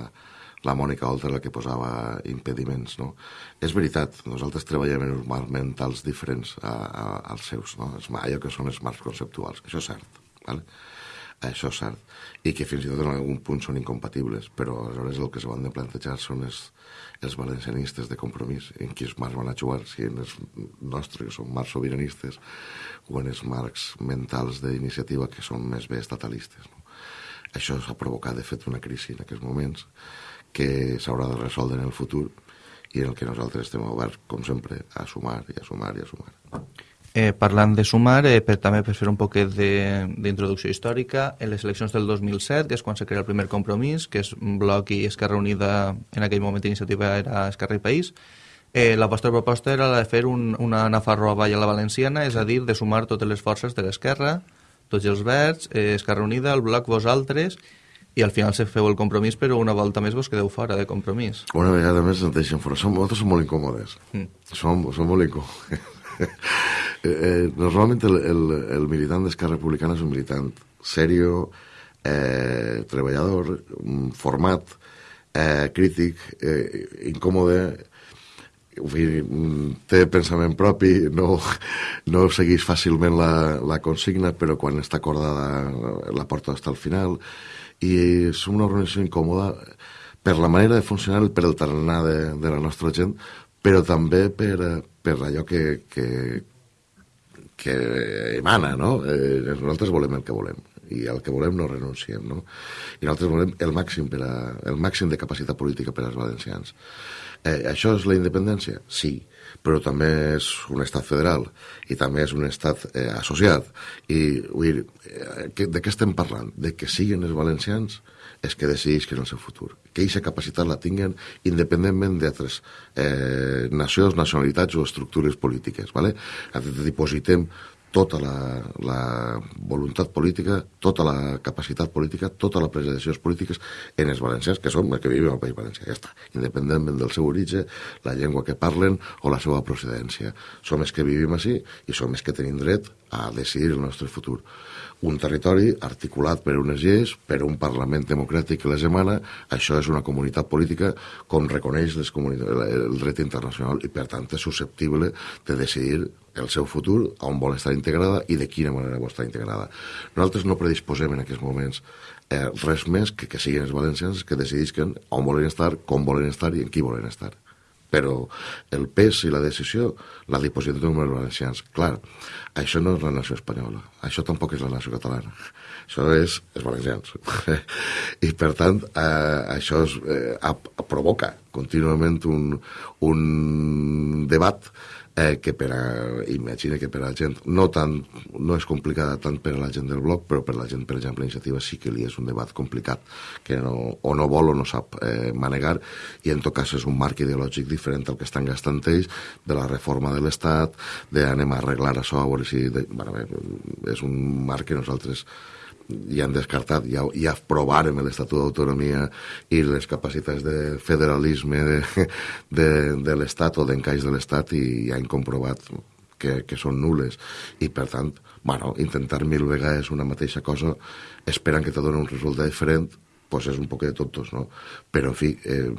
la Mònica Oltra la que posava impediments, no? És veritat, nosaltres treballem en uns marcs mentals diferents a, a, als seus, no? Allò que són els marcs conceptuals, això és cert, ¿vale? Això és cert, i que fins i tot en algun punt són incompatibles, però aleshores el que s'han de plantejar són els, els valencianistes de compromís, en quins marcs van a jugar, si en els nostres, que són marcs sobiranistes, o en els marcs mentals d'iniciativa, que són més bé estatalistes. No? Això s'ha provocat, de fet, una crisi en aquests moments, que s'haurà de resoldre en el futur i en el que nosaltres estem oberts, com sempre, a sumar i a sumar i a sumar.
Eh, parlant de sumar, eh, per, també per fer un poquet d'introducció històrica, en les eleccions del 2007, que és quan se crea el primer compromís, que és Bloc i Esquerra Unida, en aquell moment iniciativa era Esquerra i País, eh, la vostra proposta era la de fer un, una Nafarroa a la Valenciana, és a dir, de sumar totes les forces de l'Esquerra, tots els verds, eh, Esquerra Unida, el Bloc, vosaltres, i al final se feu el compromís, però una volta més vos quedeu fora de compromís.
Una vegada més ens deixen fora. Som, nosaltres som molt incòmodes. Mm. Som, som molt incòmodes. Eh, eh, normalment el, el, el militant d'Esquerra Republicana és un militant serio, eh, treballador, format, eh, crític, eh, incòmode, té pensament propi, no, no segueix fàcilment la, la consigna, però quan està acordada la porta fins al final, i és una organització incòmoda per la manera de funcionar per el tarannà de, de la nostra gent, però també per, per allò que, que, que emana, no? Eh, nosaltres volem el que volem i el que volem no renunciem, no? I nosaltres volem el màxim, per a, el màxim de capacitat política per als valencians. Eh, això és la independència? Sí, però també és un estat federal i també és un estat eh, associat. I vull dir, eh, de què estem parlant? De que siguin els valencians és que decidisquen el seu futur. Que aquesta capacitat la tinguen independentment d'altres eh, nacions, nacionalitats o estructures polítiques. ¿vale? Dipositem tota la, la voluntat política, tota la capacitat política, tota la presa de decisions polítiques en els valencians, que som els que vivim al País Valencià, ja està, independentment del seu origen, la llengua que parlen o la seva procedència. Som els que vivim així i som els que tenim dret a decidir el nostre futur. Un territori articulat per unes lleis, per un Parlament democràtic que les emana, això és una comunitat política com reconeix les el dret internacional i, per tant, és susceptible de decidir el seu futur, on vol estar integrada i de quina manera vol estar integrada. Nosaltres no predisposem en aquests moments eh, res més que que siguin els valencians que decidisquen on volen estar, com volen estar i en qui volen estar però el pes i la decisió la dipositat dels valencians. Clar, això no és la nació espanyola, això tampoc és la nació catalana, això és els valencians. I, per tant, eh, això es, eh, provoca contínuament un, un debat eh, que per a, imagina que per a la gent no, tant, no és complicada tant per a la gent del bloc, però per a la gent, per exemple, l'iniciativa sí que li és un debat complicat que no, o no vol o no sap eh, manegar i en tot cas és un marc ideològic diferent al que estan gastant ells de la reforma de l'Estat, d'anem a arreglar això, a veure si... De, bueno, bé, és un marc que nosaltres ja han descartat, ja, ja provàrem l'Estatut d'Autonomia i les capacitats de federalisme de, de, de l'Estat o d'encaix de l'Estat i ja han comprovat que, que són nules. I per tant, bueno, intentar mil vegades una mateixa cosa esperant que te doni un resultat diferent pues és un poc de tontos, no? Però, en fi, eh,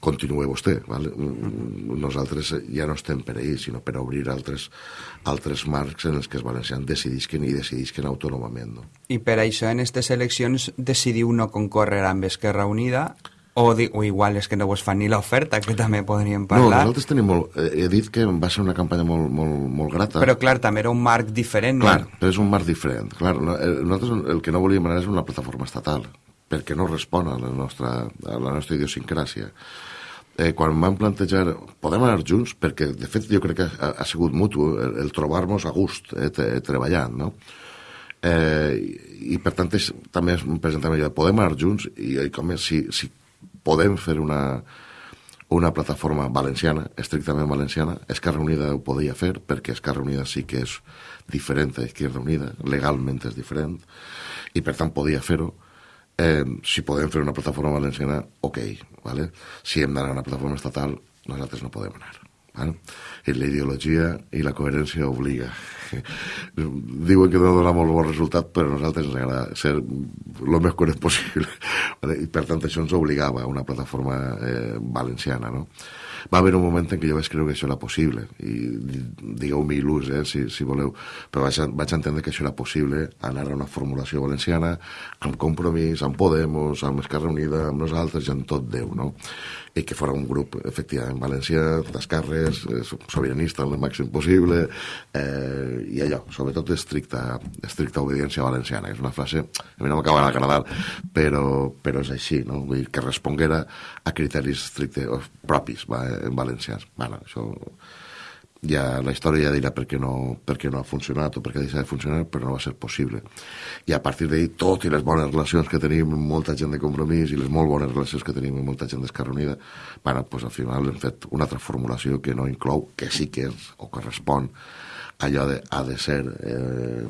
continueu vostè, ¿vale? Nosaltres ja no estem per ahir, sinó per obrir altres, altres marcs en els que els valencians decidisquen i decidisquen autònomament, no?
I per això en aquestes eleccions decidiu no concórrer amb Esquerra Unida o, di, o igual és que no vos fan ni l'oferta, que també podríem
No,
parlar.
nosaltres tenim molt... eh, He dit que va ser una campanya molt, molt, molt grata.
Però, clar, també era un marc diferent.
Clar,
No?
però és un marc diferent. Clar, no- eh, nosaltres el que no volíem anar és una plataforma estatal, perquè no respon a la nostra, a la nostra idiosincràsia. Eh, quan vam plantejar, podem anar junts, perquè de fet jo crec que ha, ha sigut mutu el, el trobar-nos a gust eh, te, treballant, no? Eh, i, i per tant és, també es presentava allò, podem anar junts i, i com és, si, si podem fer una, una plataforma valenciana, estrictament valenciana. Esquerra Unida ho podia fer, perquè Esquerra Unida sí que és diferent a Izquierda Unida, legalment és diferent, i per tant podia fer-ho. Eh, si podem fer una plataforma valenciana, ok, ¿vale? si hem d'anar a una plataforma estatal, nosaltres no podem anar. ¿Vale? I la ideologia i la coherència obliga. Diuen que no dona molt bon resultat, però a nosaltres ens agrada ser el més coherent possible. I per tant això ens obligava a una plataforma eh, valenciana. No? Va haver un moment en què jo vaig creure que això era possible, i digueu-me il·lús, eh, si, si voleu, però vaig, vaig entendre que això era possible, anar a una formulació valenciana, amb compromís, amb Podemos, amb Esquerra Unida, amb nosaltres i amb tot Déu, no? I que fora un grup, efectivament, valencià, d'esquerres, eh, sobiranista el màxim possible, eh, i allò, sobretot estricta, estricta obediència valenciana, que és una frase, a mi no m'acaba d'agradar, però, però és així, no? Vull dir, que responguera a criteris estrictes propis va, en valencians. Bueno, això ja la història ja dirà per què no, per què no ha funcionat o per què ha deixat de funcionar, però no va ser possible. I a partir d'ahir, tot i les bones relacions que tenim amb molta gent de compromís i les molt bones relacions que tenim amb molta gent d'Esquerra Unida, bueno, pues al final hem fet una altra formulació que no inclou, que sí que és, o que respon allò de, ha de ser eh,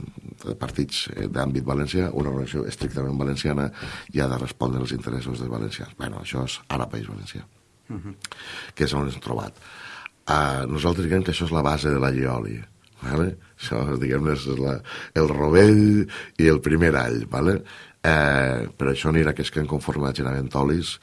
de partits eh, d'àmbit valencià, una organització estrictament valenciana i ha de respondre als interessos dels valencians. bueno, això és ara País Valencià, uh -huh. que és on ens hem trobat. Uh, nosaltres diguem que això és la base de la llioli. Vale? Això, diguem és la, el rovell i el primer all. Vale? Eh, però això anirà que és que en conforme a Genaventolis,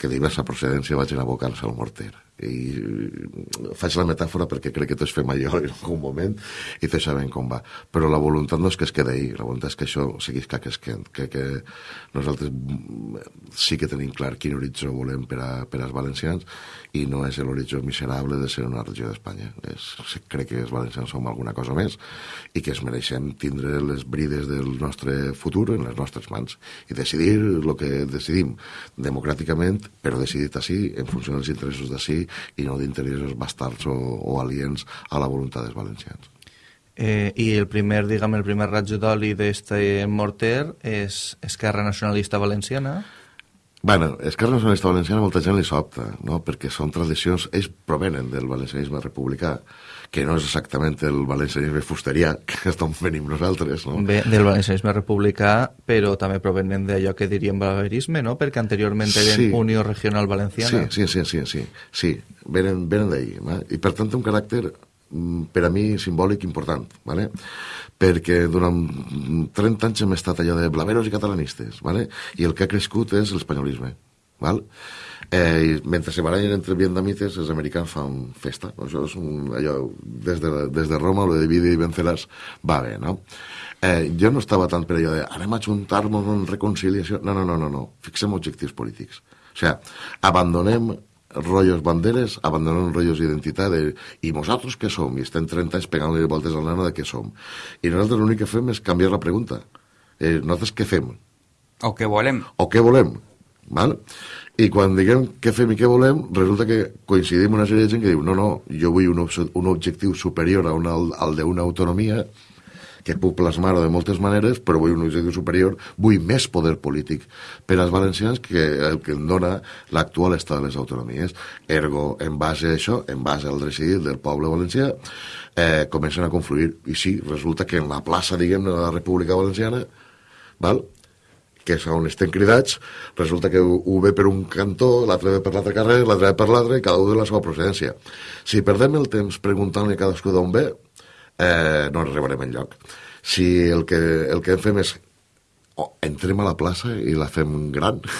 que diversa procedència vagin a abocar-se al morter. I faig la metàfora perquè crec que tots fem allò en algun moment i tots sabem com va. Però la voluntat no és que es quedi ahí, la voluntat és que això seguís que es quedi, que, que nosaltres sí que tenim clar quin horitzó volem per, a, per als valencians i no és l'horitzó miserable de ser una regió d'Espanya. Crec que els valencians som alguna cosa més i que es mereixem tindre les brides del nostre futur en les nostres mans i decidir el que decidim democràticament, però decidit així, en funció dels interessos d'ací i no d'interessos bastards o, o aliens a la voluntat dels valencians.
Eh, I el primer, diguem, el primer ratjo d'oli d'este morter és Esquerra Nacionalista Valenciana.
Bueno, Esquerra Nacionalista Valenciana molta gent li sobta, no? perquè són tradicions, ells provenen del valencianisme republicà, que no és exactament el valencianisme fusterià que estem fent nosaltres, no?
Bé, del valencianisme republicà, però també provenen d'allò que diríem balaverisme, no? Perquè anteriorment eren
Sí.
Unió Regional Valenciana.
Sí, sí, sí, sí, sí, sí. venen, venen d'ahir, ¿vale? i per tant té un caràcter mm, per a mi simbòlic important, ¿vale? perquè durant 30 anys hem estat allò de blaveros i catalanistes, ¿vale? i el que ha crescut és l'espanyolisme. Val? Eh, mentre se barallen entre vietnamites, els americans fan festa. No? Això és un, allò, des de, des de Roma, lo de divide i venceràs, va bé, no? Eh, jo no estava tant per allò de anem a juntar-nos en reconciliació. No, no, no, no, no. Fixem objectius polítics. O sigui, abandonem rotllos banderes, abandonem rotllos d'identitat de, i nosaltres què som? I estem 30 anys pegant-li voltes al nano de què som. I nosaltres l'únic que fem és canviar la pregunta. Eh, nosaltres què fem?
O què volem.
o què volem. Val? I quan diguem què fem i què volem, resulta que coincidim una sèrie de gent que diu no, no, jo vull un, un objectiu superior a una, al d'una autonomia que puc plasmar de moltes maneres, però vull un objectiu superior, vull més poder polític per als valencians que el que em dona l'actual estat de les autonomies. Ergo, en base a això, en base al decidir del poble valencià, eh, comencen a confluir. I sí, resulta que en la plaça, diguem de la República Valenciana, val? Que és on estem cridats, resulta que un ve per un cantó, l'altre ve per l'altre carrer, l'altre ve per l'altre, i cada un de la seva procedència. Si perdem el temps preguntant-li cadascú d'on ve, eh, no arribarem enlloc. Si el que, el que fem és o entrem a la plaça i la fem gran.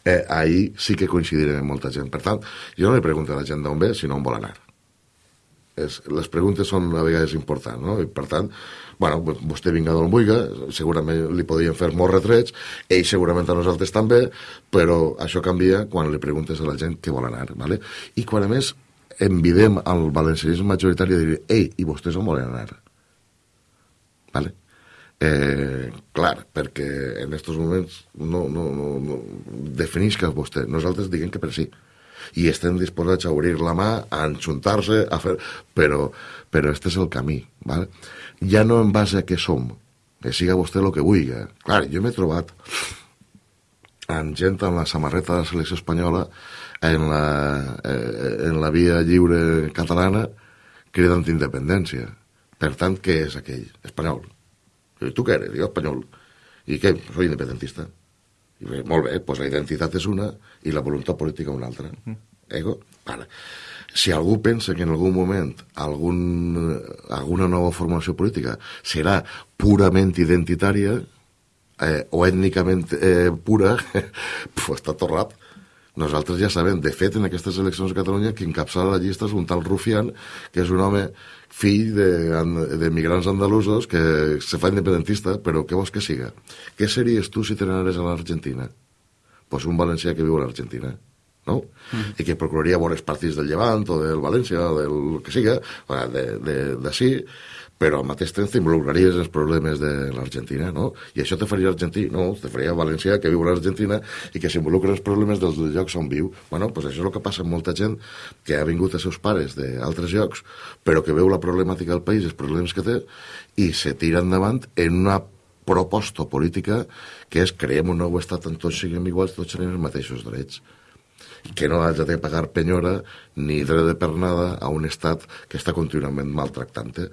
Eh, ahir sí que coincidirem amb molta gent. Per tant, jo no li pregunto a la gent d'on ve, sinó on vol anar. És, les preguntes són a vegades importants, no? I per tant, bueno, vostè vinga d'on vulgui, segurament li podien fer molts retrets, ell segurament a nosaltres també, però això canvia quan li preguntes a la gent què vol anar, ¿vale? I quan a més envidem al valencianisme majoritari de dir, ei, i vostès on volen anar? ¿Vale? Eh, clar, perquè en aquests moments no, no, no, no defineix que vostè. Nosaltres diguem que per sí. I estem disposats a obrir la mà, a enxuntar-se, a fer... Però, però este és el camí, ¿vale? Ja no en base a què som, que siga vostè el que vulgui. Clar, jo m'he trobat amb gent amb la samarreta de la selecció espanyola en la, eh, en la via lliure catalana cridant independència. Per tant, què és aquell? Espanyol. I tu què eres? Jo espanyol. I què? Soy independentista. I bé, molt bé, doncs la identitat és una i la voluntat política una altra. Mm. Ego? Vale. Si algú pensa que en algun moment algun, alguna nova formació política serà purament identitària eh, o ètnicament eh, pura, pues està torrat. Nosaltres ja sabem, de fet, en aquestes eleccions a Catalunya, qui encapçala la llista és un tal Rufián, que és un home fill de, de migrants andalusos que se fa independentista, però què vols que siga? Què series tu si te n'anares a l'Argentina? Pues un valencià que viu a l'Argentina no? Mm. i que procuraria veure els partits del Llevant o del València o del que siga, d'ací, però al mateix temps t'involucraries en els problemes de l'Argentina, no? I això te faria argentí, no? Te faria valencià que viu a l'Argentina i que s'involucra els problemes dels llocs on viu. Bueno, pues això és el que passa amb molta gent que ha vingut a seus pares d'altres llocs, però que veu la problemàtica del país, els problemes que té, i se tira endavant en una proposta política que és creem un nou estat on tots siguem iguals, tots tenim els mateixos drets que no hagi de pagar penyora ni dret de pernada a un estat que està contínuament maltractant-te.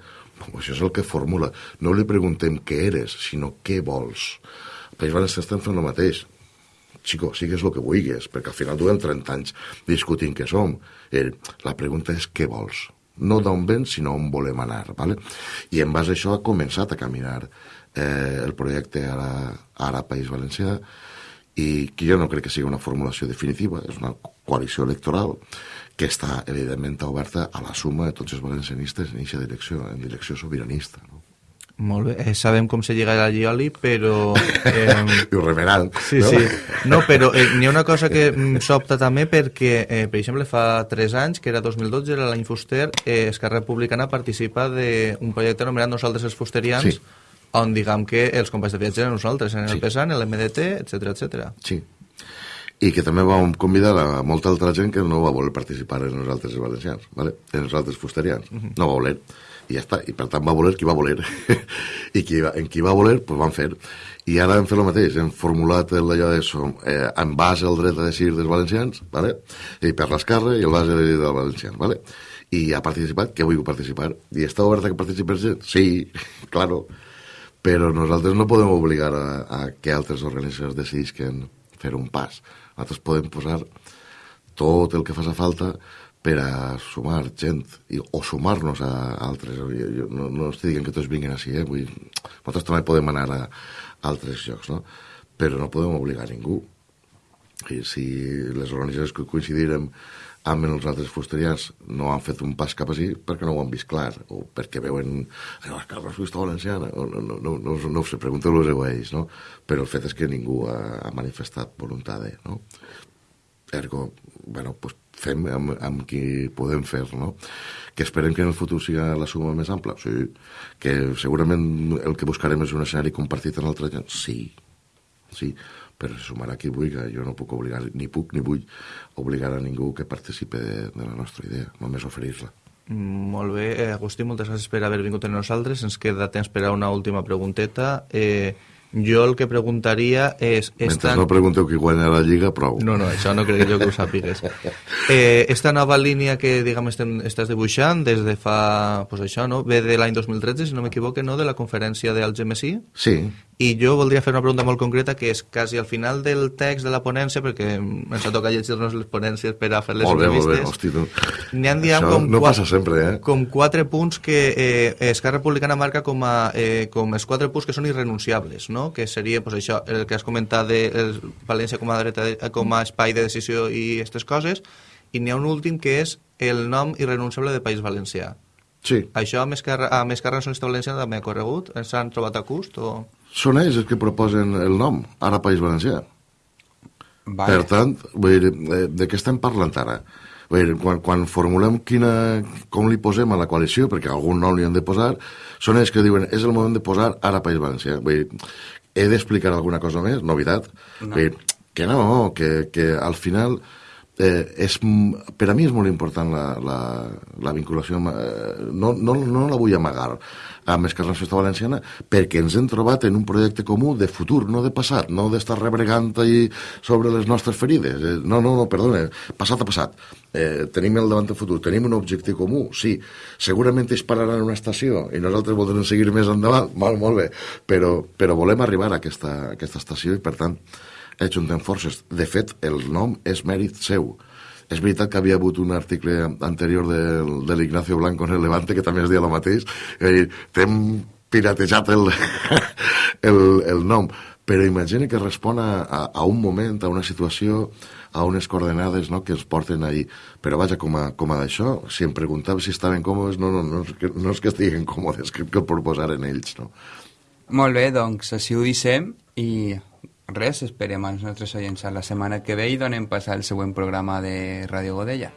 Això és el que formula. No li preguntem què eres, sinó què vols. El País Valencià estem fent el mateix. Xico, sigues el que vulguis, perquè al final duem 30 anys discutint què som. Eh, la pregunta és què vols. No d'on vens, sinó on volem anar. ¿vale? I en base a això ha començat a caminar eh, el projecte Ara, Ara País Valencià, i que jo no crec que sigui una formulació definitiva, és una coalició electoral que està, evidentment, oberta a la suma de tots els valencianistes en aquesta direcció, en direcció sobiranista. No?
Molt bé, eh, sabem com se lliga la Gioli, però...
Eh... I ho remenant,
sí,
no?
Sí, no, però eh, n'hi ha una cosa que s'opta també perquè, eh, per exemple, fa 3 anys, que era 2012, era l'any Fuster, eh, Esquerra Republicana participa d'un projecte anomenat Nosaltres els Fusterians, sí on diguem que els companys de viatge eren nosaltres, en el sí. PESAN, en l'MDT, etc etc.
Sí. I que també vam convidar a molta altra gent que no va voler participar en nosaltres els valencians, ¿vale? en nosaltres fusterians. Uh -huh. No va voler. I ja està. I per tant va voler qui va voler. I qui va, en qui va voler, pues van fer. I ara hem fet el mateix. Hem formulat allò de som, eh, en base al dret a decidir dels valencians, ¿vale? i per l'esquerra i el base de dels valencians. ¿vale? I ha participat, que vull participar. I està oberta que participi gent? Sí, claro però nosaltres no podem obligar a, a que altres organitzacions decidisquen fer un pas. Nosaltres podem posar tot el que faci falta per a sumar gent i, o sumar-nos a altres. Jo, jo, no, no estic dient que tots vinguin així, eh? Vull, nosaltres també podem anar a, a altres llocs, no? però no podem obligar ningú. I si les organitzacions que coincidirem amb els altres fusterians no han fet un pas cap així perquè no ho han vist clar, o perquè veuen la Carles Fusta Valenciana, o no, no, no, no, no ho sé, pregunten-los a ells, no? Però el fet és que ningú ha, ha manifestat voluntat de, no? Ergo, bueno, pues fem amb, amb qui podem fer, no? Que esperem que en el futur siga la suma més ampla, sí. Que segurament el que buscarem és un escenari compartit en altra gent, sí, sí però se sumarà qui vulgui. Jo no puc obligar, ni puc ni vull obligar a ningú que participe de, de la nostra idea, només oferir-la.
Mm, molt bé, eh, Agustí, moltes gràcies per haver vingut amb nosaltres. Ens queda temps per a una última pregunteta. Eh, jo el que preguntaria és...
Mentre esta... no pregunteu qui guanya la Lliga, prou.
No, no, això no crec jo que ho sàpigues. Eh, esta nova línia que, diguem, estem, estàs dibuixant des de fa, pues això, no? Ve de l'any 2013, si no m'equivoque, no? De la conferència d'Algemesí.
Sí.
I jo voldria fer una pregunta molt concreta, que és quasi al final del text de la ponència, perquè ens ha tocat llegir-nos les ponències per a fer les
Molt bé, molt bé,
entrevistes.
hosti, tu.
N'hi ha, diguem,
Això
com,
no
qua-
passa sempre, eh?
com quatre punts que eh, Esquerra Republicana marca com, a, eh, com els quatre punts que són irrenunciables, no? que seria pues, això, el que has comentat de el València com a, dreta, com a espai de decisió i aquestes coses, i n'hi ha un últim que és el nom irrenunciable de País Valencià.
Sí,
Això amb Esquerra, amb Esquerra Nacionalista Valenciana també ha corregut? Ens han trobat a gust? O...
són ells els que proposen el nom, ara País Valencià.
Vale.
Per tant, vull dir, eh, de què estem parlant ara? Vull dir, quan, quan formulem quina, com li posem a la coalició, perquè algun nom li han de posar, són ells que diuen és el moment de posar ara País Valencià. Vull dir, he d'explicar alguna cosa més, novetat?
No.
Vull dir, que no, que, que al final eh, és, per a mi és molt important la, la, la vinculació, amb, eh, no, no, no la vull amagar amb Esquerra Nacionalista Valenciana perquè ens hem trobat en un projecte comú de futur, no de passat, no d'estar rebregant ahí sobre les nostres ferides. Eh, no, no, no, perdona, passat a passat. Eh, tenim el davant del futur, tenim un objectiu comú, sí. Segurament es pararan en una estació i nosaltres voldrem seguir més endavant, molt, molt bé, però, però volem arribar a aquesta, a aquesta estació i, per tant, ajuntem forces. De fet, el nom és mèrit seu. És veritat que havia hagut un article anterior del, de l'Ignacio Blanco en el Levante que també es deia el mateix. Dir, t'hem piratejat el, el, el nom, però imagina que respon a, a, a un moment, a una situació, a unes coordenades no, que ens porten ahir. Però vaja, com a, com a d'això, si em preguntava si estaven còmodes, no, no, no, és que, no és que estiguen còmodes, que, que el proposaren ells, no?
Molt bé, doncs així ho deixem i res, esperem als nostres oients a la setmana que ve i donem pas al següent programa de Ràdio Godella.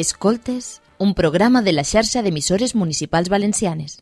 Escoltes, un programa de la xarxa d'emissores municipals valencianes.